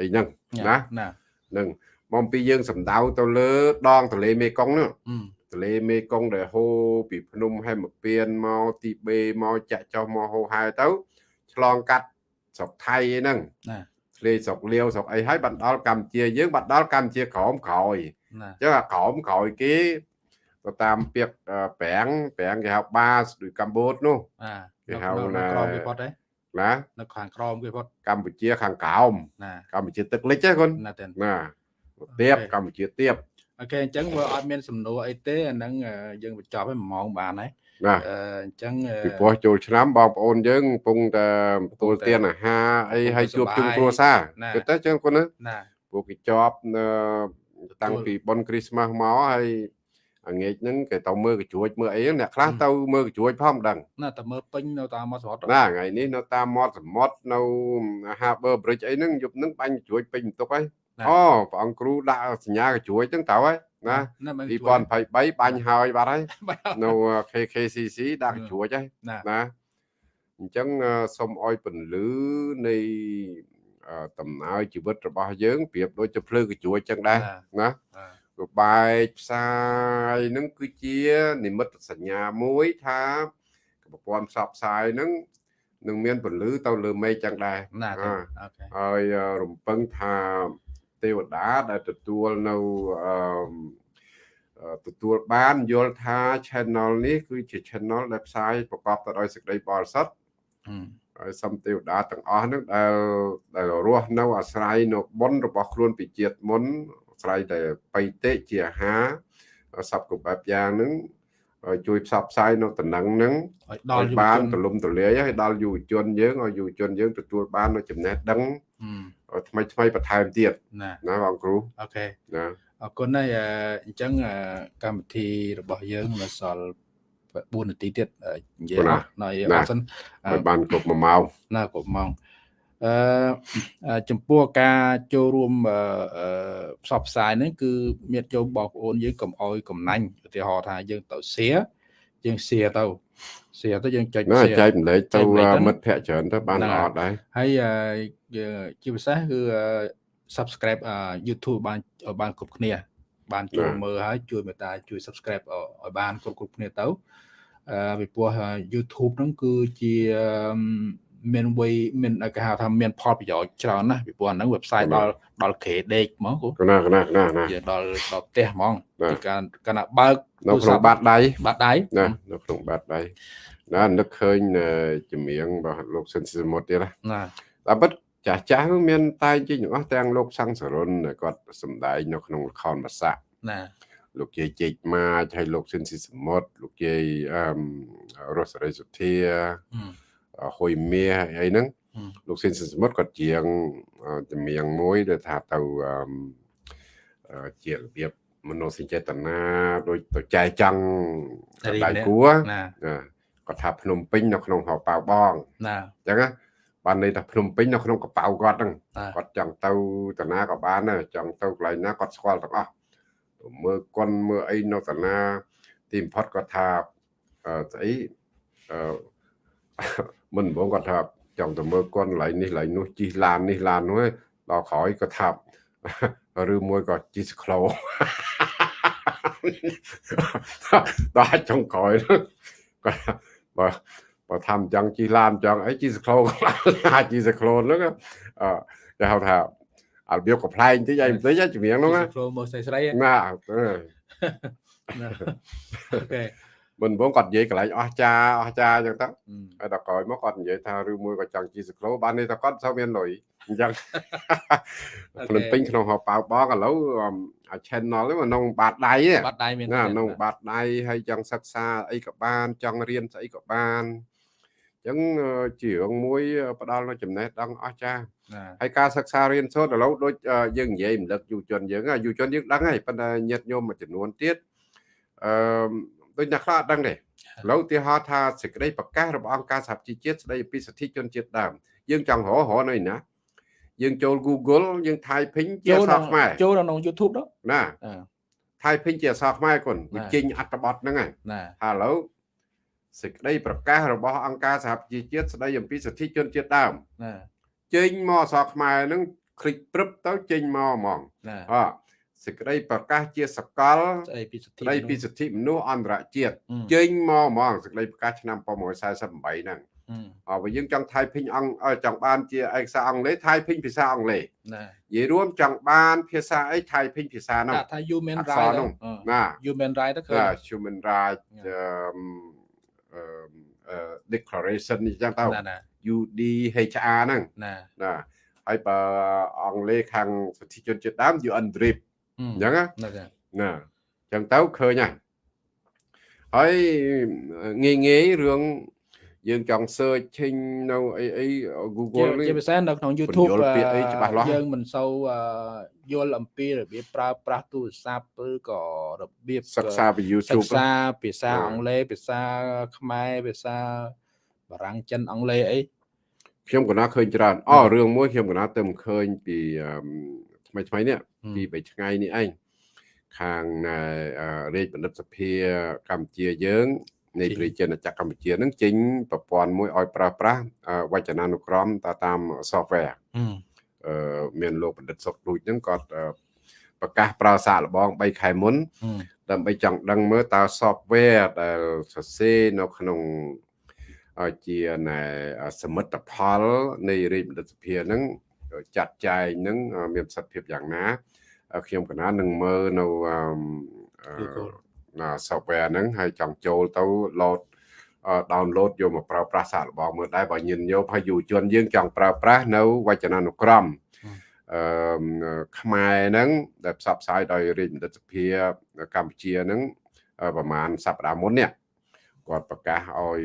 អីហ្នឹងណាណានឹងមកពីយើងសំដៅទៅលើដងទន្លេមេគង្គនោះទន្លេមេគង្គដែលហូរពីភ្នំហេមពៀនមកទីបេមកចាក់ចុះមកហូរហែទៅ ឆ្លងកាត់ស្រុកថៃហ្នឹងណា ធ្លេស្រុកលាវស្រុកអីហើយបានដល់កម្ពុជាយើងបានដល់កម្ពុជាក្រោមក្រោយអញ្ចឹងអាក្រោមក្រោយគេទៅតាមពាក្យប្រាំងប្រាំងគេហៅបាសដូចកម្ពុជានោះគេហៅណាក្រោមគេផុតទេណានៅខាងក្រោមគេផុតកម្ពុជាខាងក្រោមកម្ពុជាទឹកលិចហ្នឹងគុនណាទៀបកម្ពុជាទៀបអូខេអញ្ចឹងវាអត់មានសំណួរអីទេអាហ្នឹងយើងបញ្ចប់ឲ្យ1ម៉ោងបានហើយ ណាអញ្ចឹងពីព្រោះចូលឆ្នាំបងប្អូនយើងកំពុងតែទទួលទានអាហារអីឲ្យជួបជុំគ្រួសារគឺទៅចឹងគាត់ណាណាពួកគេជាប់តាំងពីបុណ្យគ្រីស្មាស់មកហើយអាងាកហ្នឹងគេទៅមើលកញ្រួចមើលអីអ្នកខ្លះទៅមើលកញ្រួចផងមិនដឹងណាតែមើលពេញនៅតាមមាត់សមុទ្រណាថ្ងៃនេះនៅតាមមាត់សមុទ្រនៅ Harbor Bridge អីហ្នឹងយប់ហ្នឹងបាញ់កញ្រួចពេញបន្ទុកហើយអូព្រះអង្គគ្រូដាក់សញ្ញាកញ្រួចហ្នឹងទៅហើយ ណាណាមិន2023បាញ់ហើយបាត់ហើយនៅ KKCC ដាក់ជ្រួចហើយណាណាអញ្ចឹងសូមអោយពន្លឺនៃដំណើរជីវិតរបស់យើងប្រៀបដូចជាភ្លើងកញ្រួចចឹងដែរណារបែកផ្សាយនឹងគឺជានិមិត្តសញ្ញាមួយថាប្រព័ន្ធផ្សព្វផ្សាយនឹងនឹងមានពន្លឺទៅលើមេឃចឹងដែរណាអូខេហើយរំពឹងថា ទេវតាដែលទទួលនៅអឺទទួលបានយល់ថា channel នេះគឺជា channel ដែលផ្សាយប្រកបទៅដោយសេចក្តីបរិសុទ្ធហើយសំទេវតាទាំងអស់ហ្នឹងដែលដែលរស់នៅអាស្រ័យនៅបុណ្យរបស់ខ្លួនពីជាតិមុនអាស្រ័យតែបៃតេជាអាហារសពគ្រប់បែបយ៉ាងហ្នឹងជួយផ្សព្វផ្សាយនៅតំណែងហ្នឹងឲ្យដល់បានទលំទលាយឲ្យដល់យុវជនយើងឲ្យយុវជនយើងទទួលបាននៅចំណេះដឹង ថ្មីថ្មីបន្ថែមទៀតណាណាបងគ្រូអូខេណាអរគុណហើយអញ្ចឹងកម្មវិធីរបស់យើងនៅសល់4នាទីទៀតនិយាយអត់ណយអត់សិនបានគ្រប់1ម៉ោងណាគ្រប់ម៉ោងអឺចំពោះការចូលរួមផ្សព្វផ្សាយហ្នឹងគឺមានចូលបងប្អូនយើងកុំអោយកំណាញ់ឧទាហរណ៍ថាយើងទៅសៀយើងសៀទៅសៀទៅយើងចុចសៀចែកម្លែកទៅមិត្តភ័ក្តិច្រើនទៅបានអត់ដែរហើយយើង ជាពិសេសគឺ subscribe YouTube បានឲ្យបានគ្រប់គ្នា បានចូលមើលហើយជួយមេត្តាជួយ subscribe ឲ្យបានគ្រប់គ្រប់គ្នាទៅអឺពីព្រោះ YouTube ហ្នឹងគឺជាមានវ័យមានគេហៅថាមានផលប្រយោជន៍ច្រើនណាស់ពីព្រោះអាហ្នឹង website ដល់ដល់ក្រេដេកហ្មងគូណាណាណាណាដល់ដល់ផ្ទះហ្មងពីការកណាបើកនៅក្នុងបាតដៃបាតដៃណានៅក្នុងបាតដៃណានឹកឃើញចម្រៀងរបស់លោកសិនសមុទ្រទៀតណាតែពិត ចាស់ចាស់មានតែងជាទាំងអស់ទាំងលោកសង្សរុនគាត់សម្ដែងនៅក្នុងល្ខោនភាសាណាលោកយាយជិចម៉ាចហើយលោកសិនស៊ីសមុទ្រលោកយាយអឺរស់រិសុធាហុយមាសអីហ្នឹងលោកសិនសមុទ្រគាត់ជាងចម្រៀងមួយដែលថាទៅជារបៀបមនោសញ្ចេតនាដូចទៅចែចង់ដៃគួរគាត់ថាភ្នំពេញនៅក្នុងហៅប៉ៅបងណាអញ្ចឹងណា បានន័យថាភ្នំពេញនៅក្នុងកប៉ៅគាត់ហ្នឹងគាត់ចង់ទៅតាណាក៏បានដែរចង់ទៅកន្លែងណាគាត់ស្គាល់ទាំងអស់មើលកុនមើលអីនៅតាណា ទីបំផុតគាត់ថាស្អីអឺមិនបងគាត់ថាចង់ទៅមើលគាត់កន្លែងនេះកន្លែងនោះជីឡាននេះឡាននោះដល់ក្រោយគាត់ថាឬមួយក៏ជីស្ក្លូដល់ចុងក្រោយគាត់បើ បើថាអញ្ចឹងជីឡានអញ្ចឹងអីជីស្ក្លូអាចជីស្ក្លូហ្នឹងអឺគេហៅថាអារបៀបកំ pl ែងតិចអីបន្តិចជំនាញហ្នឹងណាស្រូមកស្រីស្រីណាអូខេមិនបងគាត់និយាយកន្លែងអស់ចាអស់ចាអញ្ចឹងទៅហើយដល់ក្រោយមកគាត់និយាយថាឬមួយក៏ចង់ជីសក្លូបាននេះតែគាត់សូវមានលុយអញ្ចឹងភ្លឹងពេញក្នុងហោប៉ៅបងឥឡូវអា channel ហ្នឹងក្នុងបាតដៃបាតដៃមានណាក្នុងបាតដៃហើយចង់សិក្សាអីក៏បានចង់រៀនស្អីក៏បានអញ្ចឹងជារឿងមួយផ្ដល់នៅចំណេះដឹងអស្ចារ្យហើយការសិក្សារៀនសូត្រឥឡូវដូចយើងនិយាយរំលឹកយុវជនយើងយុវជនយើងដឹងហើយប៉ុន្តែញាតិញោមមួយចំនួនទៀតអឺដូចអ្នកខ្លះអត់ដឹងទេឥឡូវឧទាហរណ៍ថាសេចក្តីប្រកាសរបស់អង្គការសហជីវជាតិស្តីពីសិទ្ធិជនជាតិដើមយើងចង់រករកនៅណាយើងចូល Google យើង typing ជាអក្សរខ្មែរចូលក្នុង YouTube đó ណា typing ជាអក្សរខ្មែរគុណវាចេញអត្ថបទហ្នឹងហើយណាហើយឥឡូវ សេចក្តីប្រកាសរបស់អង្គការសហជីវជាតិស្តីអំពីសិទ្ធិជនជាតិដើមណាចេញមកអក្សរខ្មែរហ្នឹងคลิกព្រឹបទៅចេញមកហ្មងអសេចក្តីប្រកាសជាសកលស្ដីពីសិទ្ធិស្ដីពីសិទ្ធិមនុស្សអន្តរជាតិចេញមកហ្មងសេចក្តីប្រកាសឆ្នាំ1948ហ្នឹងអើបើយើងចង់ typing អង្គចង់បានជាឯកសារអង់គ្លេស typing ភាសាអង់គ្លេសណានិយាយរួមចង់បានភាសាអី typing ភាសានោះថា human right ណា human right ទៅគឺ human right អឺ declaration នេះចឹងទៅ UDHR ហ្នឹងណាណាហើយបើអង់គ្លេសខាងសិទ្ធិជនជាតិដើម UN DRIP អញ្ចឹងណាណាអញ្ចឹងទៅឃើញហើយហើយងាយងាយរឿង យើងចង់ search ឆេញនៅអីអី Google នេះជាពិសេសនៅក្នុង YouTube យើងមិនសូវយល់អំពីរបៀបប្រើប្រាស់ទូរស័ព្ទឬក៏របៀបសិក្សាពី YouTube សិក្សាភាសាអង់គ្លេសភាសាខ្មែរភាសាបារាំងចិនអង់គ្លេសអីខ្ញុំក៏ណាឃើញច្រើនអូរឿងមួយខ្ញុំក៏ណាទៅឃើញពីថ្មីថ្មីនេះពី3ថ្ងៃនេះឯងខាងរាជបណ្ឌិតសភាកម្ពុជាយើង នៃប្រជាជាតិចក្រកម្ពុជានឹងចេញប្រព័ន្ធមួយឲ្យប្រើប្រាស់វចនានុក្រមតាម software អឺមានលោកបណ្ឌិតសុកដូចហ្នឹងគាត់ប្រកាសប្រើសាកល្បង3ខែមុនដើម្បីចង់ដឹងមើលតើ software ដែលសរសេរនៅក្នុងជាណែសមិទ្ធផលនៃរាជបណ្ឌិតសភាហ្នឹងចាត់ចែងហ្នឹងមានប្រសិទ្ធភាពយ៉ាងណាខ្ញុំកណានឹងមើលនៅណា software ហ្នឹងហើយចង់ចូលទៅ load download យកមកប្រើប្រាស់សាកល្បងមើលដែរបើញញោមហើយយុវជនយើងចង់ប្រើប្រាស់នៅវចនានុក្រមអឺខ្មែរហ្នឹងដែលផ្សព្វផ្សាយដោយរាជបណ្ឌិតសភាកម្ពុជាហ្នឹងប្រហែលសប្តាហ៍មុននេះគាត់ប្រកាសឲ្យ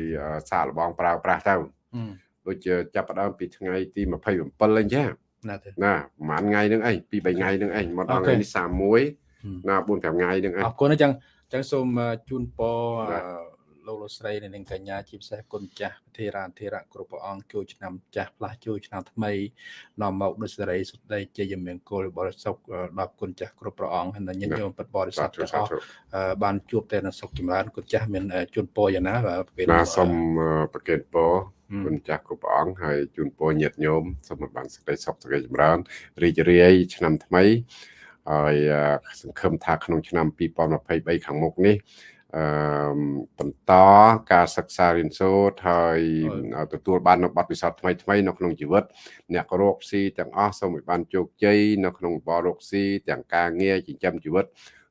សាកល្បងប្រើប្រាស់ទៅដូចជាចាប់ផ្ដើមពីថ្ងៃទី27អញ្ចឹងណាណាប្រហែលថ្ងៃហ្នឹងអីពី3ថ្ងៃហ្នឹងអីមកដល់ថ្ងៃនេះ31ណា4 5ថ្ងៃហ្នឹងអីអរគុណអញ្ចឹងអញ្ចឹងសូមជូនពរលោកលោកស្រីនិងកញ្ញាជាពិសេសគុណចាស់ធេរាធេរៈគ្រប់ព្រះអង្គចូលឆ្នាំចាស់ផ្លាស់ចូលឆ្នាំថ្មីនាំមកដោយសេរីសុខដីជ័យមង្គលបរិសុខដល់គុណចាស់គ្រប់ព្រះអង្គហើយញាតិញោមពិតបរិសុទ្ធទាំងអស់បានជួបតែនៅសុខចម្រើនគុណចាស់មានជូនពរយ៉ាងណាបាទពេលណាសូមប្រកេតពរគុណចាស់គ្រប់ព្រះអង្គហើយជូនពរញាតិញោមសូមបានសេចក្តីសុខសេចក្តីចម្រើនរីករាយឆ្នាំថ្មី ហើយសង្ឃឹមថាក្នុងឆ្នាំ2023ខាងមុខនេះអឺបន្តការសិក្សារៀនសូត្រហើយទទួលបាននូវបទពិសោធន៍ថ្មីថ្មីនៅក្នុងជីវិតអ្នករកស៊ីទាំងអស់សូមឲ្យបានជោគជ័យនៅក្នុងបររកស៊ីទាំងការងារចិញ្ចឹមជីវិត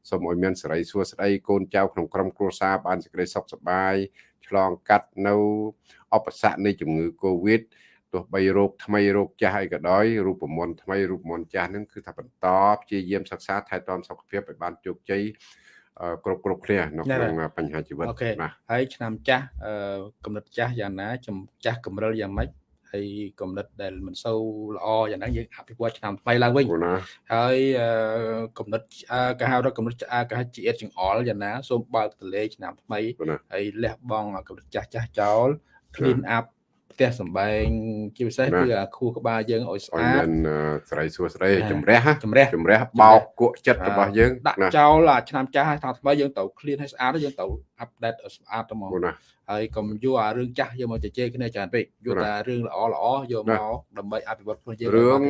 សូមឲ្យមានសេរីសួស្តីកូនចៅក្នុងក្រុមគ្រួសារបានសេចក្តីសុខសប្បាយឆ្លងកាត់នៅឧបសគ្គនៃជំងឺ Covid ទោះបីរោគថ្មីរោគចាស់អីក៏ដោយរូបមន្តថ្មីរូបមន្តចាស់ហ្នឹងគឺថាបន្តព្យាយាមសិក្សាថែទាំសុខភាពឲ្យបានជោគជ័យគ្រប់គ្រប់គ្នានៅក្នុងបញ្ហាជីវិតណាហើយឆ្នាំចាស់កំណត់ចាស់យ៉ាងណាចាស់កម្រិលយ៉ាងម៉េចហើយកំណត់ដែលមិនសូវល្អយ៉ាងហ្នឹងយើងអភិវឌ្ឍឆ្នាំថ្មីឡើងវិញហើយកំណត់គេហៅថាកំណត់គេហៅជាអៀតចង្អល់យ៉ាងណាសូមបើកតលេឆ្នាំថ្មីហើយលះបង់កំណត់ចាស់ចាស់ចោល clean up ផ្ទះសំបែងជាពិសេសគឺអាខួរក្បាលយើងឲ្យស្អាតមានស្រីសួស្រីជំរះជំរះជំរះបោកគក់ចិត្តរបស់យើងដាក់ចោលអាឆ្នាំចាស់ហើយថាថ្មីយើងត្រូវ clean ឲ្យស្អាតយើងត្រូវ update ឲ្យស្អាតទៅមកហើយកុំយកអារឿងចាស់យកមកជជែកគ្នាច្រើនពេកយកតែរឿងល្អល្អយកមកដើម្បីអភិវឌ្ឍខ្លួនយើងរឿង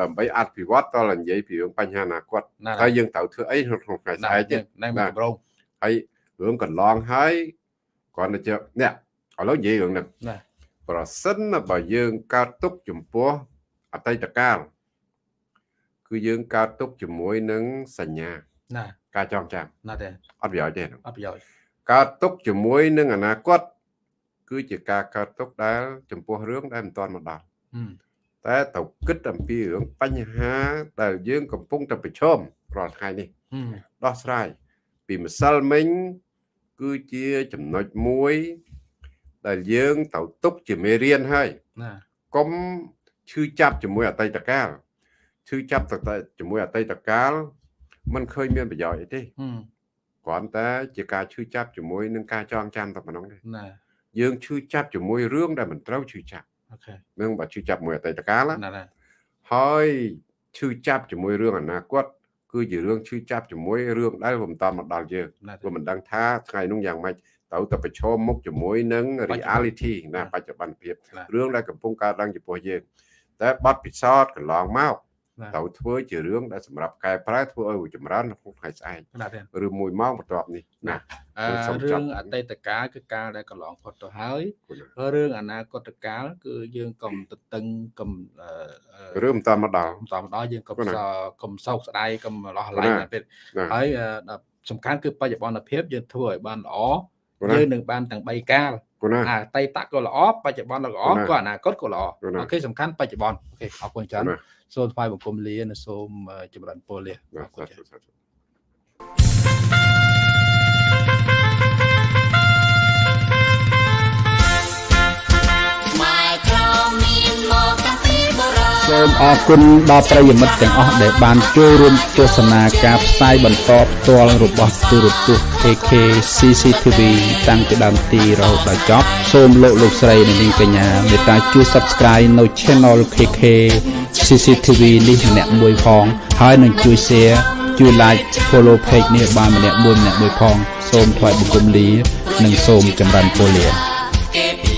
ដើម្បីអភិវឌ្ឍតើនិយាយពីរឿងបញ្ហាអនាគតហើយយើងត្រូវធ្វើអីក្នុងថ្ងៃស្អែកទៀតណែមកកម្រងហើយរឿងកន្លងហើយគាត់ទៅជនេះឥឡូវនិយាយរឿងហ្នឹងណា ប្រសិនបើយើងកើតទុកចំពោះអតីតកាលគឺយើងកើតទុកជាមួយនឹងសញ្ញាណាការចងចាំណាទេអត់ប្រយោជន៍ទេអត់ប្រយោជន៍កើតទុកជាមួយនឹងអនាគតគឺជាការកើតទុកដែល ចំពោះរឿងដែលមិនទាន់មកដល់តែត្រូវគិតអំពីរឿងបញ្ហាដែលយើងកំពុងតែប្រឈមរាល់ថ្ងៃនេះដោះស្រាយពីម្សិលមិញគឺជាចំណុចមួយ ដែលយើងត្រូវទុកជាមេរៀនហើយកុំឈឺចាប់ជាមួយអតីតកាលឈឺចាប់ទៅជាមួយអតីតកាលมันឃើញមានប្រយោជន៍អីទេគ្រាន់តែជាការឈឺចាប់ជាមួយនឹងការចងចាំតែប៉ុណ្ណឹងទេណាយើងឈឺចាប់ជាមួយរឿងដែលមិនត្រូវឈឺចាប់អូខេនឹងបើឈឺចាប់មួយអតីតកាលណាហើយឈឺចាប់ជាមួយរឿងអនាគតគឺជារឿងឈឺចាប់ជាមួយរឿងដែលមិនតមកដល់យើងព្រោះមិនដឹងថាថ្ងៃនោះយ៉ាងម៉េច ត្រូវតែប្រឈមមុខជាមួយនឹង reality ណាបច្ចុប្បន្នភាពរឿងដែលកំពុងកើតឡើងចំពោះយើងតែបទពិសោធន៍កន្លងមកត្រូវធ្វើជារឿងដែលសម្រាប់កែប្រែធ្វើឲ្យចម្រើនក្នុងថ្ងៃស្អែកឬមួយម៉ោងបន្ទាប់នេះណារឿងអតីតកាលគឺកាលដែលកន្លងផុតទៅហើយរឿងអនាគតកាលគឺយើងកុំទៅតឹងកុំរឿងមិនតាមមកដល់មិនតាមមកដល់យើងកុំកុំសោកស្ដាយកុំលោះឡៃណាពេកហើយសំខាន់គឺបច្ចុប្បន្នភាពយើងធ្វើឲ្យបានល្អ យើងនឹងបានទាំង3កាលអតីតក៏ល្អបច្ចុប្បន្នក៏ល្អក៏អនាគតក៏ល្អអូខេសំខាន់បច្ចុប្បន្នអូខេអរគុណច្រើនសូមថ្វាយបង្គំលានិងសូមចម្រើនពរលាអរគុណ សូមអរគុណដល់ប្រិយមិត្តទាំងអស់ដែលបានចូលរួមទស្សនាការផ្សាយបន្តផ្ទាល់របស់ទូរទស្សន៍ AK CCTV តាំងពីដើមទីរហូតដល់ចប់សូមលោកលោកស្រីនិងនាងកញ្ញាមេត្តាជួយ Subscribe នៅ Channel KK CCTV នេះម្នាក់មួយផង ហើយនឹងជួយ Share ជួយ like follow page នេះបានម្នាក់មួយម្នាក់មួយផង សូមថ្លែងបង្គំលា និងសូមចម្រើនពរលា